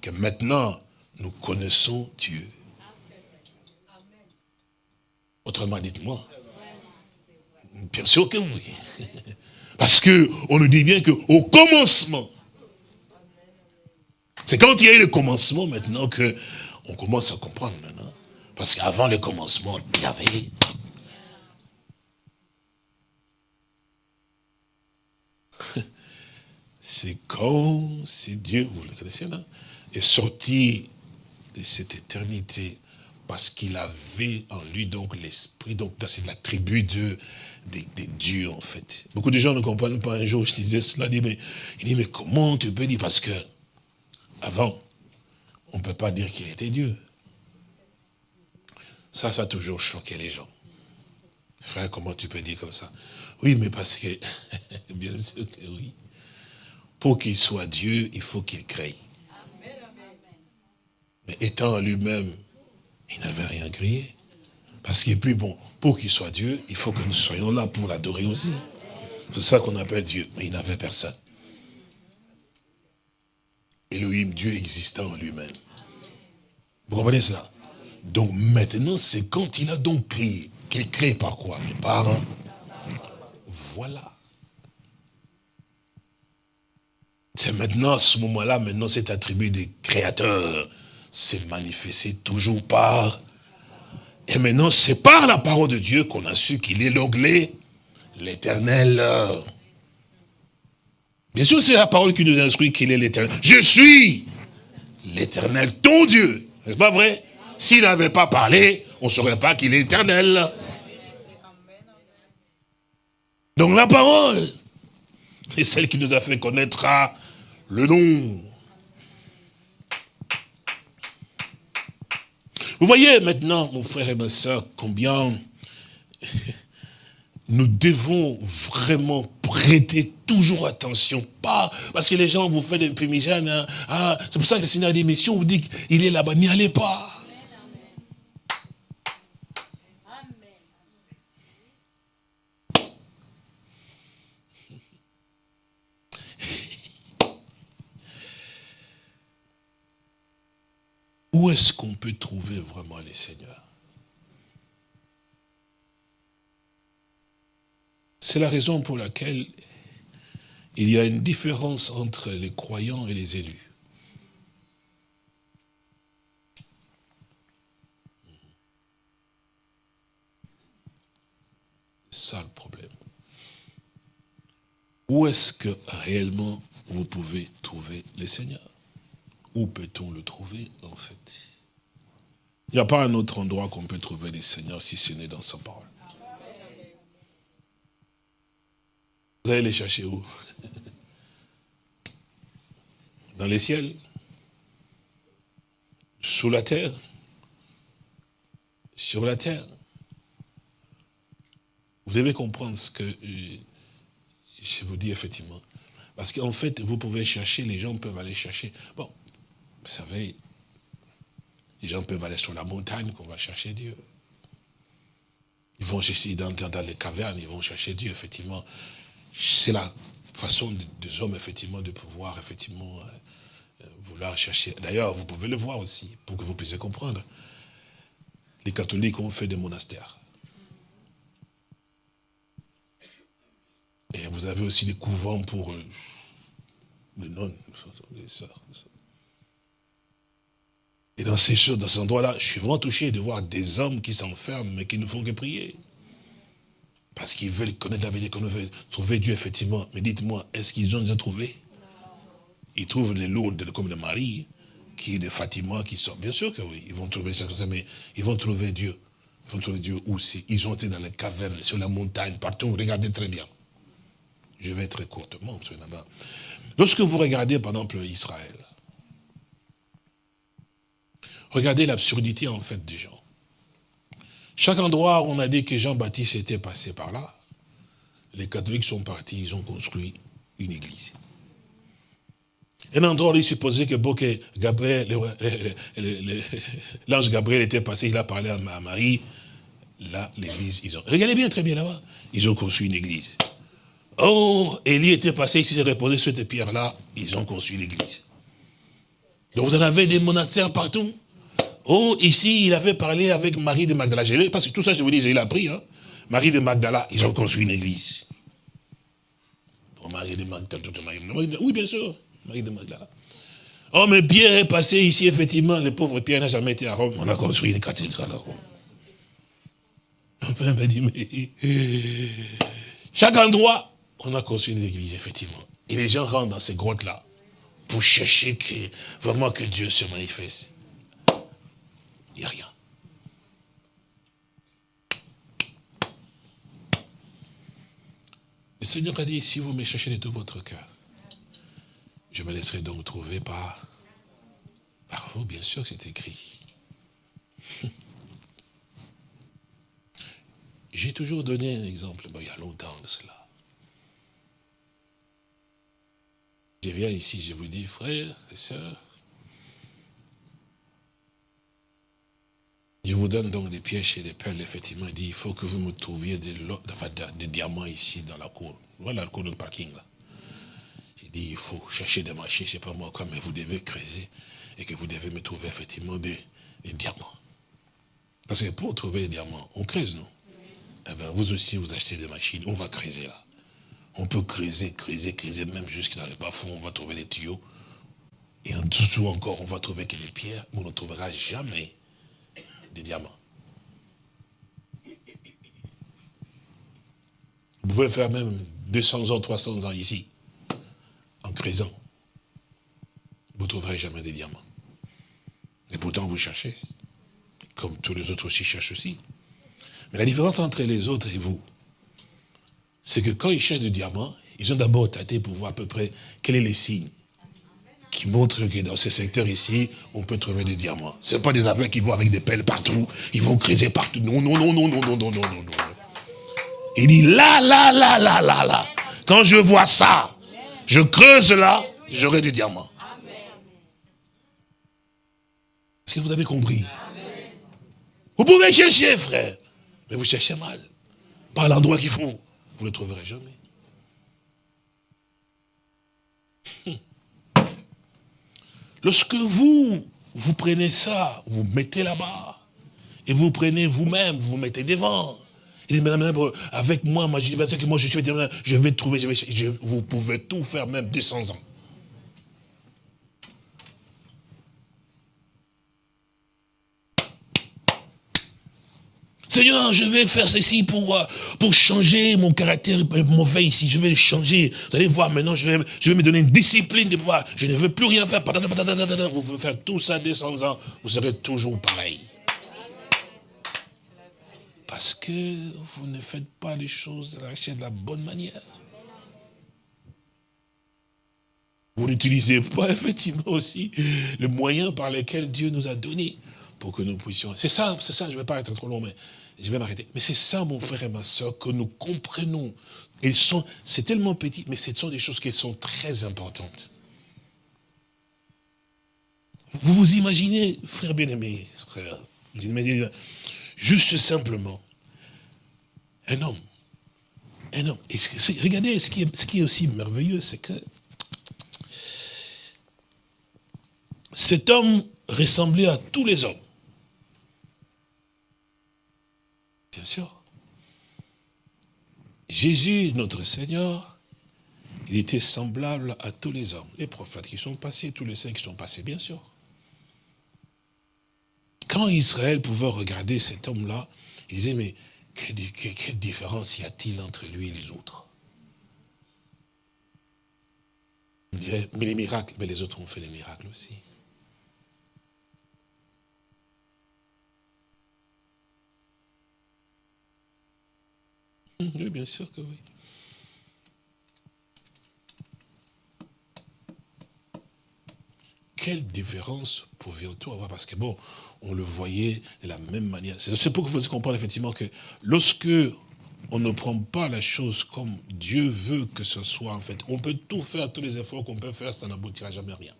que maintenant nous connaissons Dieu. Autrement, dites-moi. Bien sûr que oui. Parce que on nous dit bien qu'au commencement, c'est quand il y a eu le commencement maintenant que on commence à comprendre maintenant. Parce qu'avant le commencement, il y avait... C'est quand, c'est Dieu, vous le connaissez là, est sorti de cette éternité parce qu'il avait en lui donc l'esprit, donc c'est la tribu de des, dieux en fait. Beaucoup de gens ne comprennent pas, un jour je disais cela, dit mais, il dit, mais comment tu peux dire, parce que avant, on ne peut pas dire qu'il était Dieu. Ça, ça a toujours choqué les gens. Frère, comment tu peux dire comme ça? Oui, mais parce que, bien sûr que oui. Pour qu'il soit Dieu, il faut qu'il crée. Mais étant lui-même, il n'avait rien créé. Parce est plus bon, pour qu'il soit Dieu, il faut que nous soyons là pour l'adorer aussi. C'est ça qu'on appelle Dieu. Mais il n'avait personne. Elohim, Dieu existant en lui-même. Vous comprenez cela? Donc maintenant, c'est quand il a donc créé. Qu'il crée par quoi? Mais par un. Voilà. C'est maintenant, à ce moment-là, maintenant cet attribut de créateur s'est manifesté toujours par... Et maintenant, c'est par la parole de Dieu qu'on a su qu'il est l'onglet, l'éternel. Bien sûr, c'est la parole qui nous instruit qu'il est l'éternel. Je suis l'éternel, ton Dieu. N'est-ce pas vrai? S'il n'avait pas parlé, on ne saurait pas qu'il est éternel. Donc la parole est celle qui nous a fait connaître le nom. Vous voyez maintenant, mon frère et ma soeur, combien nous devons vraiment prêter toujours attention. Pas parce que les gens vous font des fumigènes. Hein. Ah, c'est pour ça que le Seigneur dit, mais si on vous dit qu'il est là-bas, n'y allez pas. Où est-ce qu'on peut trouver vraiment les seigneurs? C'est la raison pour laquelle il y a une différence entre les croyants et les élus. C'est ça le problème. Où est-ce que réellement vous pouvez trouver les seigneurs? Où peut-on le trouver, en fait? Il n'y a pas un autre endroit qu'on peut trouver les seigneurs si ce n'est dans sa parole. Vous allez les chercher où? Dans les ciels? Sous la terre? Sur la terre? Vous devez comprendre ce que euh, je vous dis effectivement. Parce qu'en fait, vous pouvez chercher, les gens peuvent aller chercher. Bon, vous savez, les gens peuvent aller sur la montagne qu'on va chercher Dieu. Ils vont chercher dans, les cavernes, ils vont chercher Dieu, effectivement. C'est la façon des hommes, effectivement, de pouvoir, effectivement, euh, vouloir chercher. D'ailleurs, vous pouvez le voir aussi, pour que vous puissiez comprendre. Les catholiques ont fait des monastères. Et vous avez aussi des couvents pour euh, les nonnes, les sœurs. Et dans ces choses, dans ces endroits-là, je suis vraiment touché de voir des hommes qui s'enferment, mais qui ne font que prier. Parce qu'ils veulent connaître la vérité, qu'on veut trouver Dieu, effectivement. Mais dites-moi, est-ce qu'ils ont déjà trouvé? Ils trouvent les lourdes comme le Marie, qui est de Fatima, qui sont. Bien sûr que oui, ils vont trouver ça, mais ils vont trouver Dieu. Ils vont trouver Dieu aussi. Ils ont été dans les cavernes, sur la montagne, partout. Regardez très bien. Je vais très courtement, Lorsque vous regardez, par exemple, Israël, Regardez l'absurdité en fait des gens. Chaque endroit où on a dit que Jean-Baptiste était passé par là, les catholiques sont partis, ils ont construit une église. Un endroit où il supposait que, l'ange Gabriel était passé, il a parlé à Marie, là, l'église, ils ont... Regardez bien, très bien là-bas, ils ont construit une église. Oh, Élie était passé, il s'est reposé sur cette pierres-là, ils ont construit l'église. Donc vous en avez des monastères partout. Oh, ici, il avait parlé avec Marie de Magdala. Parce que tout ça, je vous dis, il a appris. Hein. Marie de Magdala, ils ont construit une église. Marie de Magdala, oui, bien sûr, Marie de Magdala. Oh, mais Pierre est passé ici, effectivement, le pauvre Pierre n'a jamais été à Rome. On a construit une cathédrale à Rome. Enfin, dit, mais... Chaque endroit, on a construit des églises, effectivement. Et les gens rentrent dans ces grottes-là pour chercher vraiment que Dieu se manifeste. Il n'y a rien. Le Seigneur a dit, si vous me cherchez de tout votre cœur, je me laisserai donc trouver par, par vous, bien sûr que c'est écrit. J'ai toujours donné un exemple, il y a longtemps de cela. Je viens ici, je vous dis, frères et sœurs, je vous donne donc des pièges et des perles, effectivement. Il dit, il faut que vous me trouviez des, diamants ici dans la cour. Voilà la cour de parking là. J'ai dit, il faut chercher des marchés, je ne sais pas moi quoi, mais vous devez creuser et que vous devez me trouver effectivement des, diamants. Parce que pour trouver des diamants, on creuse, non? Eh bien, vous aussi, vous achetez des machines, on va creuser là. On peut creuser, creuser, creuser, même jusqu'à dans les bas-fonds, on va trouver des tuyaux. Et en dessous encore, on va trouver que des pierres, mais on ne trouvera jamais diamants. Vous pouvez faire même 200 ans, 300 ans ici, en creusant. Vous ne trouverez jamais des diamants. Et pourtant, vous cherchez, comme tous les autres aussi cherchent aussi. Mais la différence entre les autres et vous, c'est que quand ils cherchent des diamants, ils ont d'abord tâté pour voir à peu près quels sont les signes qui montrent que dans ce secteur ici, on peut trouver des diamants. Ce n'est pas des aveugles qui vont avec des pelles partout, ils vont creuser partout. Non, non, non, non, non, non, non, non, non, non. Il dit là, là, là, là, là, là. Quand je vois ça, je creuse là, j'aurai du diamant. Est-ce que vous avez compris? Vous pouvez chercher, frère. Mais vous cherchez mal. Pas l'endroit qu'il faut. Vous ne le trouverez jamais. Lorsque vous, vous prenez ça, vous mettez là-bas, et vous prenez vous-même, vous mettez devant. Il dit, madame, avec moi, moi, je, moi, je suis je vais trouver, vous pouvez tout faire, même 200 ans. Seigneur, je vais faire ceci pour, euh, pour changer mon caractère mauvais ici. Je vais le changer. Vous allez voir, maintenant, je vais, je vais me donner une discipline de pouvoir. Je ne veux plus rien faire. Vous pouvez faire tout ça 200 ans. Vous serez toujours pareil. Parce que vous ne faites pas les choses de la, de la bonne manière. Vous n'utilisez pas effectivement aussi le moyen par lequel Dieu nous a donné pour que nous puissions. C'est ça, c'est ça, je ne vais pas être trop long, mais je vais m'arrêter. Mais c'est ça, mon frère et ma soeur, que nous comprenons. sont, c'est tellement petit, mais ce sont des choses qui sont très importantes. Vous vous imaginez, frère bien-aimé, frère, juste simplement, un homme, un homme. regardez, ce qui, est, ce qui est aussi merveilleux, c'est que cet homme ressemblait à tous les hommes. Jésus, notre Seigneur, il était semblable à tous les hommes, les prophètes qui sont passés, tous les saints qui sont passés, bien sûr. Quand Israël pouvait regarder cet homme-là, il disait, mais quelle, différence y a-t-il entre lui et les autres? On dirait, mais les miracles, mais les autres ont fait les miracles aussi. Oui, bien sûr que oui. Quelle différence pouvions-nous avoir? Parce que bon, on le voyait de la même manière. C'est pour que vous compreniez effectivement que lorsque on ne prend pas la chose comme Dieu veut que ce soit, en fait, on peut tout faire, tous les efforts qu'on peut faire, ça n'aboutira jamais à rien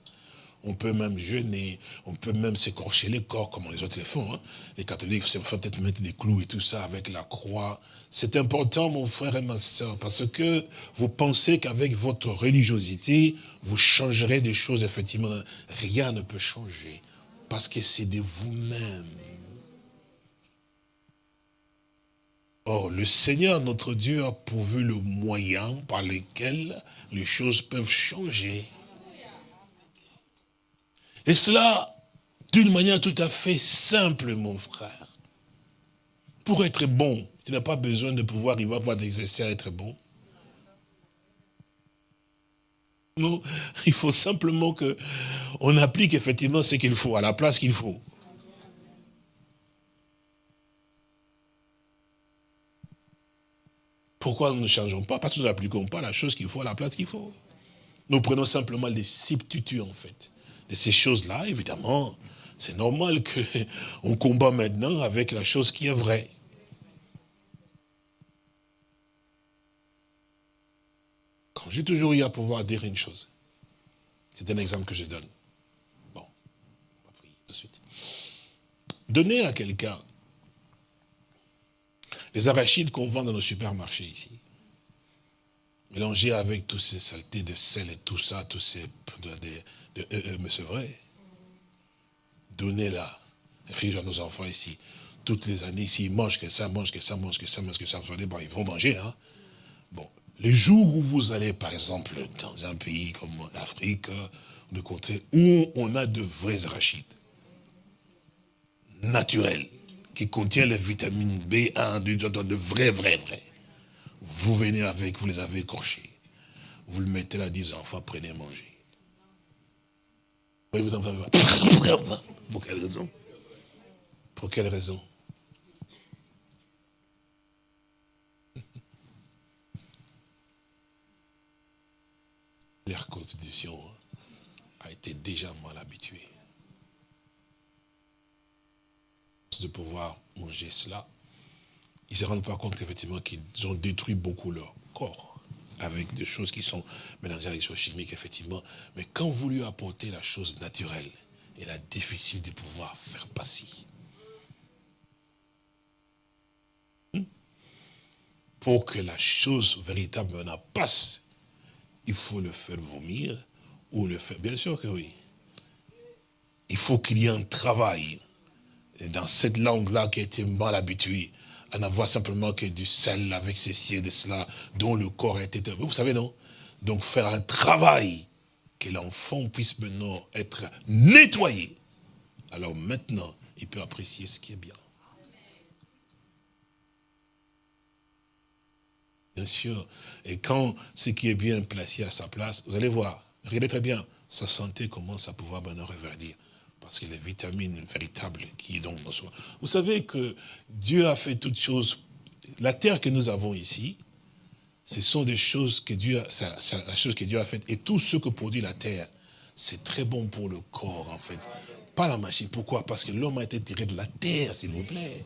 on peut même jeûner, on peut même s'écorcher les corps, comme les autres les font. Hein. Les catholiques se font peut-être mettre des clous et tout ça avec la croix. C'est important, mon frère et ma soeur, parce que vous pensez qu'avec votre religiosité, vous changerez des choses, effectivement. Rien ne peut changer, parce que c'est de vous-même. Or, le Seigneur, notre Dieu, a pourvu le moyen par lequel les choses peuvent changer. Et cela d'une manière tout à fait simple, mon frère. Pour être bon, tu n'as pas besoin de pouvoir, il va pouvoir t'exercer à être bon. Non, il faut simplement que on applique effectivement ce qu'il faut, à la place qu'il faut. Pourquoi nous ne changeons pas? Parce que nous n'appliquons pas la chose qu'il faut à la place qu'il faut. Nous prenons simplement les substituts, en fait. De ces choses-là, évidemment, c'est normal qu'on combat maintenant avec la chose qui est vraie. J'ai toujours eu à pouvoir dire une chose, c'est un exemple que je donne. Bon, on va prier tout de suite. Donner à quelqu'un les arachides qu'on vend dans nos supermarchés ici, mélangés avec toutes ces saletés de sel et tout ça, tous ces... De, euh, euh, mais c'est vrai. Donnez-la. à nos enfants ici. Toutes les années, s'ils mangent que ça, mangent que ça, mangent que ça, mangent que ça, bon, ils vont manger. Hein. Les jours où vous allez, par exemple, dans un pays comme l'Afrique, de où on a de vrais arachides, naturels, qui contiennent les vitamines B1, de vrais, vrais, vrais. Vous venez avec, vous les avez écorchés. Vous le mettez là, 10 enfants, prenez manger. vous en Pour quelle raison Pour quelle raison? Leur constitution a été déjà mal habituée. De pouvoir manger cela, ils ne se rendent pas compte qu'effectivement qu'ils ont détruit beaucoup leur corps avec des choses qui sont mélangées avec des choses chimiques, effectivement. Mais quand vous lui apportez la chose naturelle, il est difficile de pouvoir faire passer. Hmm? Pour que la chose véritablement passe, il faut le faire vomir ou le faire... Bien sûr que oui. Il faut qu'il y ait un travail dans cette langue-là qui a été mal habituée à n'avoir simplement que du sel avec ceci et de cela, dont le corps a été... Vous savez, non? Donc faire un travail, que l'enfant puisse maintenant être nettoyé. Alors maintenant, il peut apprécier ce qui est bien. Bien sûr. Et quand ce qui est bien placé à sa place, vous allez voir, regardez très bien, sa santé commence à pouvoir maintenant reverdir parce que les vitamines véritables qui est donc dans soi. Vous savez que Dieu a fait toutes choses. La terre que nous avons ici, ce sont des choses que Dieu, a, faite. Et tout ce que produit la terre, c'est très bon pour le corps, en fait. Pas la machine. Pourquoi? Parce que l'homme a été tiré de la terre, s'il vous plaît.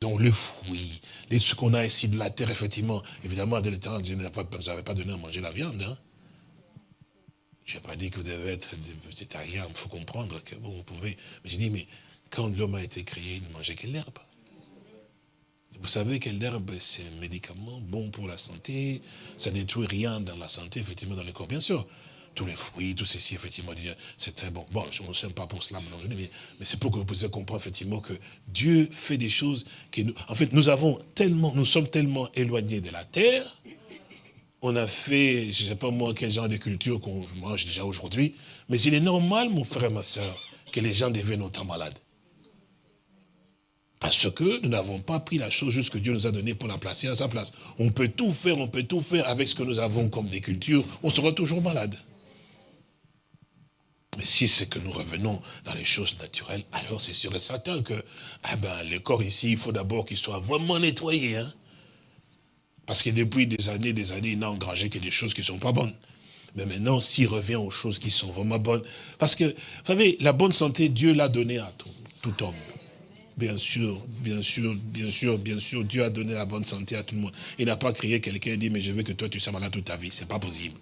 Donc le fruit, ce qu'on a ici de la terre, effectivement, évidemment, de l'éternel, Dieu n'avait pas donné à manger la viande. Hein. Je n'ai pas dit que vous devez être végétarien, il faut comprendre que vous pouvez. Mais j'ai dit, mais quand l'homme a été créé, il ne mangeait que l'herbe. Vous savez que l'herbe, c'est un médicament bon pour la santé, ça ne détruit rien dans la santé, effectivement, dans le corps, bien sûr. Tous les fruits, tout ceci, effectivement, c'est très bon. Bon, je ne sais pas pour cela mais, c'est pour que vous puissiez comprendre, effectivement, que Dieu fait des choses que nous, en fait, nous avons tellement, nous sommes tellement éloignés de la terre, on a fait, je ne sais pas moi quel genre de culture qu'on mange déjà aujourd'hui, mais il est normal, mon frère et ma soeur, que les gens deviennent autant malades. Parce que nous n'avons pas pris la chose juste que Dieu nous a donnée pour la placer à sa place. On peut tout faire, on peut tout faire avec ce que nous avons comme des cultures, on sera toujours malade. Mais si c'est que nous revenons dans les choses naturelles, alors c'est sûr et certain que ah ben, le corps ici, il faut d'abord qu'il soit vraiment nettoyé. Hein? Parce que depuis des années, des années, il n'a engrangé que des choses qui ne sont pas bonnes. Mais maintenant, s'il revient aux choses qui sont vraiment bonnes, parce que, vous savez, la bonne santé, Dieu l'a donnée à tout, tout homme. Bien sûr, bien sûr, bien sûr, bien sûr, Dieu a donné la bonne santé à tout le monde. Il n'a pas créé quelqu'un et dit, mais je veux que toi, tu sois malade toute ta vie. Ce n'est pas possible.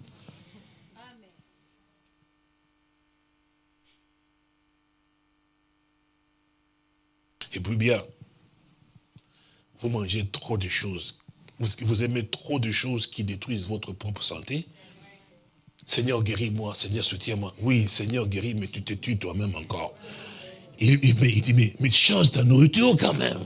Et puis bien, vous mangez trop de choses vous, aimez trop de choses qui détruisent votre propre santé. Seigneur, guéris-moi. Seigneur, soutiens-moi. Oui, Seigneur, guéris, mais tu te tues toi-même encore. Il, dit, mais, mais change ta nourriture quand même.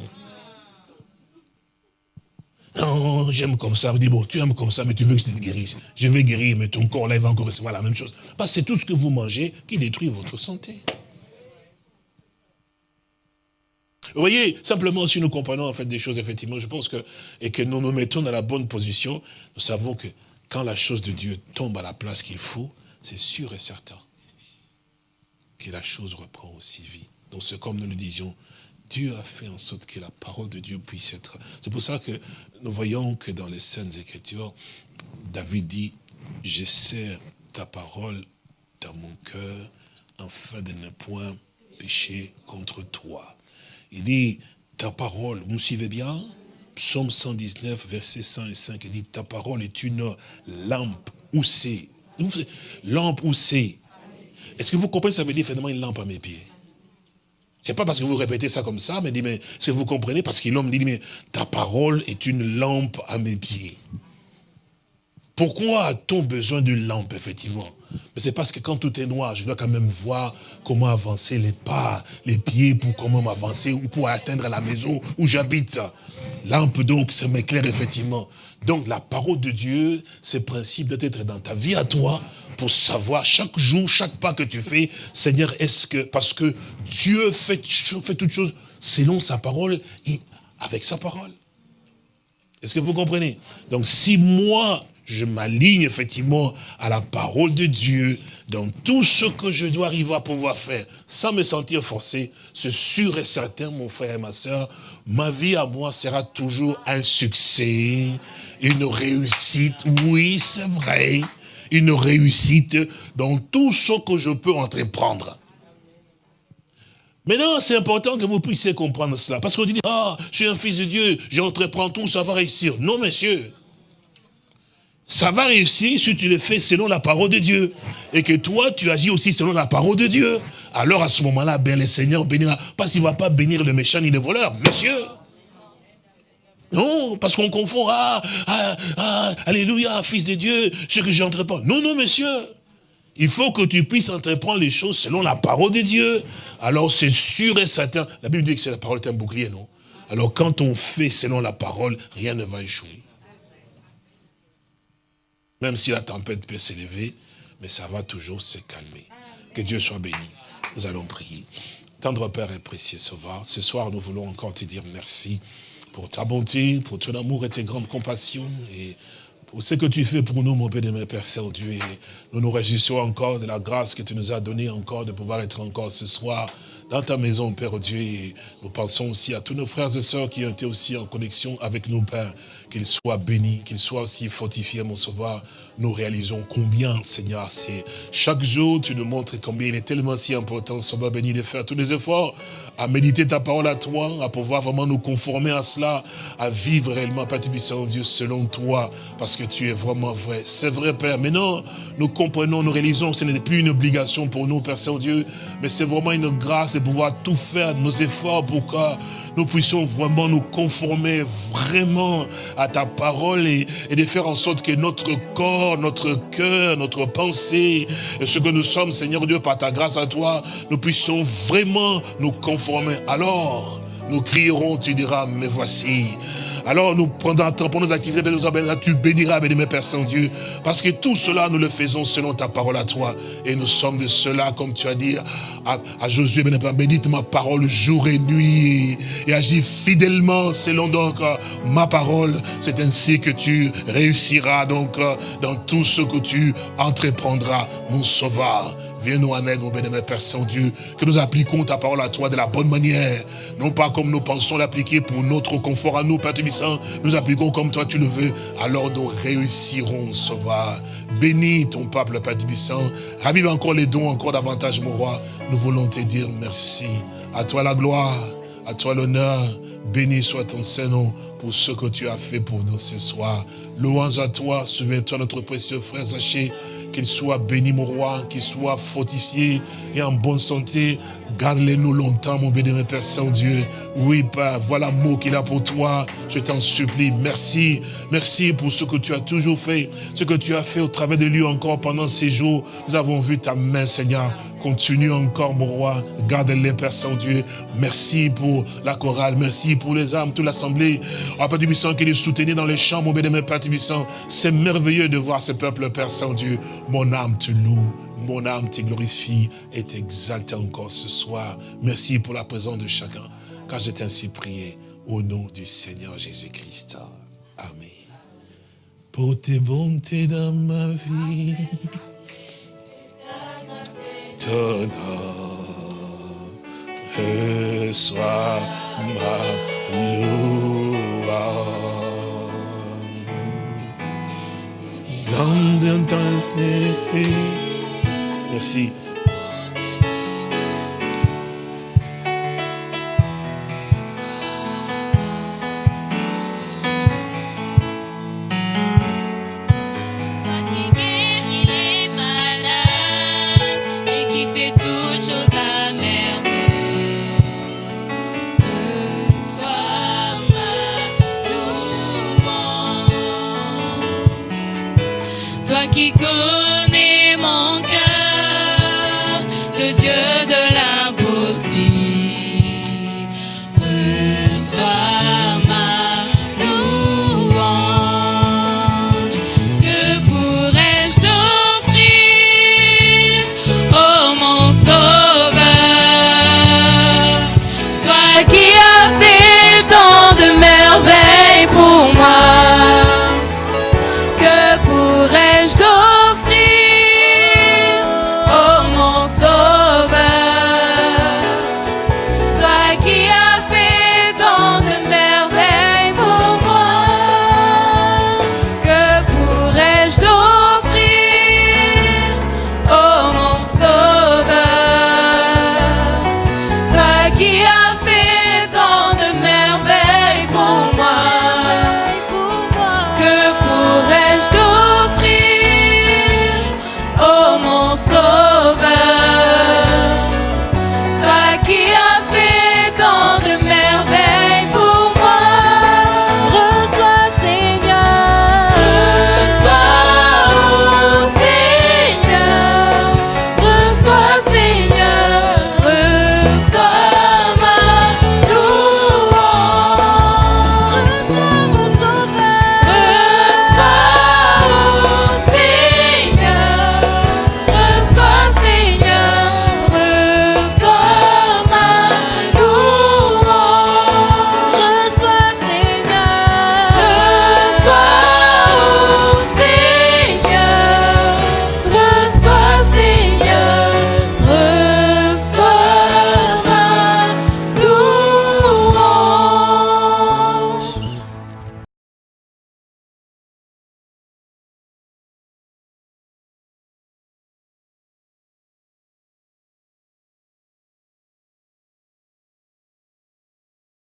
Non, j'aime comme ça. Il dit, bon, tu aimes comme ça, mais tu veux que je te guérisse. Je vais guérir, mais ton corps là, il va encore recevoir la même chose. Parce que c'est tout ce que vous mangez qui détruit votre santé. Vous voyez, simplement si nous comprenons en fait des choses, effectivement, je pense que, et que nous nous mettons dans la bonne position, nous savons que quand la chose de Dieu tombe à la place qu'il faut, c'est sûr et certain que la chose reprend aussi vie. Donc c'est comme nous le disions, Dieu a fait en sorte que la parole de Dieu puisse être... C'est pour ça que nous voyons que dans les Saintes Écritures, David dit, je ta parole dans mon cœur, afin de ne point pécher contre toi. Il dit, ta parole, vous me suivez bien? Psaume 119, verset 105, il dit, ta parole est une lampe où c'est. Lampe où. Est-ce que vous comprenez ça veut dire finalement une lampe à mes pieds? C'est pas parce que vous répétez ça comme ça, mais dit, mais ce que vous comprenez, parce que l'homme dit, mais ta parole est une lampe à mes pieds. Pourquoi a-t-on besoin d'une lampe, effectivement? Mais c'est parce que quand tout est noir, je dois quand même voir comment avancer les pas, les pieds, pour comment avancer, ou pour atteindre la maison où j'habite. Lampe, donc, ça m'éclaire, effectivement. Donc, la parole de Dieu, ce principe doit être dans ta vie à toi, pour savoir chaque jour, chaque pas que tu fais, Seigneur, est-ce que, parce que Dieu fait, fait toutes choses selon sa parole et avec sa parole. Est-ce que vous comprenez? Donc si moi, je m'aligne effectivement à la parole de Dieu dans tout ce que je dois arriver à pouvoir faire sans me sentir forcé, c'est sûr et certain, mon frère et ma soeur, ma vie à moi sera toujours un succès, une réussite. Oui, c'est vrai, une réussite dans tout ce que je peux entreprendre. Maintenant, c'est important que vous puissiez comprendre cela. Parce qu'on dit, ah, je suis un fils de Dieu, j'entreprends tout, ça va réussir. Non, monsieur. Ça va réussir si tu le fais selon la parole de Dieu. Et que toi, tu agis aussi selon la parole de Dieu. Alors à ce moment-là, ben, le Seigneur bénira. Parce qu'il ne va pas bénir le méchant ni le voleur. Monsieur. Non, parce qu'on confond, ah, ah, ah, alléluia, fils de Dieu, ce que j'entreprends. Non, non, monsieur. Il faut que tu puisses entreprendre les choses selon la parole de Dieu. Alors c'est sûr et certain. La Bible dit que c'est la parole est un bouclier, non? Alors quand on fait selon la parole, rien ne va échouer. Même si la tempête peut s'élever, mais ça va toujours se calmer. Que Dieu soit béni. Nous allons prier. Tendre Père et précieux Sauveur, ce soir nous voulons encore te dire merci pour ta bonté, pour ton amour et tes grandes compassions et pour ce que tu fais pour nous, mon Père et mon Père Saint-Dieu. Nous nous réjouissons encore de la grâce que tu nous as donnée encore de pouvoir être encore ce soir dans ta maison, Père Dieu. Et nous pensons aussi à tous nos frères et sœurs qui ont été aussi en connexion avec nous, Père. Qu'ils soient bénis, qu'ils soient aussi fortifiés, mon sauveur. Nous réalisons combien, Seigneur, c'est chaque jour, tu nous montres combien il est tellement si important, Sauveur béni, de faire tous les efforts à méditer ta parole à toi, à pouvoir vraiment nous conformer à cela, à vivre réellement, Père Dieu, selon toi, parce que tu es vraiment vrai. C'est vrai, Père. Mais non, nous comprenons, nous réalisons ce n'est plus une obligation pour nous, Père Saint-Dieu, mais c'est vraiment une grâce de pouvoir tout faire, nos efforts pour que nous puissions vraiment nous conformer vraiment à ta parole et, de faire en sorte que notre corps, notre cœur, notre pensée, et ce que nous sommes, Seigneur Dieu, par ta grâce à toi, nous puissions vraiment nous conformer. Alors, nous crierons, tu diras, mais voici. Alors nous prendrons pour nos activités, tu béniras, béni, Père Saint-Dieu, parce que tout cela, nous le faisons selon ta parole à toi. Et nous sommes de cela, comme tu as dit à, Josué, bénite ma parole jour et nuit, et agis fidèlement selon donc ma parole. C'est ainsi que tu réussiras donc dans tout ce que tu entreprendras, mon sauveur. Viens-nous en aide, mon bénémoine Père Saint-Dieu, que nous appliquons ta parole à toi de la bonne manière. Non pas comme nous pensons l'appliquer pour notre confort à nous, Père Tubissant. Nous appliquons comme toi tu le veux. Alors nous réussirons, Sauveur. Bénis ton peuple, Père Tubissant. Ravive encore les dons, encore davantage, mon roi. Nous voulons te dire merci. À toi la gloire, à toi l'honneur. Béni soit ton Saint-Nom pour ce que tu as fait pour nous ce soir. Louange à toi, souviens-toi notre précieux frère Zaché, qu'il soit béni mon roi, qu'il soit fortifié et en bonne santé. Garde-les nous longtemps, mon béni, Père Saint-Dieu. Oui, Père, voilà mot qu'il a pour toi. Je t'en supplie. Merci. Merci pour ce que tu as toujours fait, ce que tu as fait au travers de lui encore pendant ces jours. Nous avons vu ta main, Seigneur. Continue encore, mon roi. Garde-les, Père Saint-Dieu. Merci pour la chorale. Merci pour les âmes, toute l'assemblée. Oh, Père Tubissant, qui les soutenait dans les champs, mon béni, Père Tubissant. C'est merveilleux de voir ce peuple, Père Saint-Dieu. Mon âme te loue, mon âme te glorifie et t'exalte encore ce soir. Merci pour la présence de chacun, car j'ai ainsi prié au nom du Seigneur Jésus-Christ. Amen. pour tes bontés dans ma vie. Ton nom reçoit ma louange. Dans ton effet. Merci.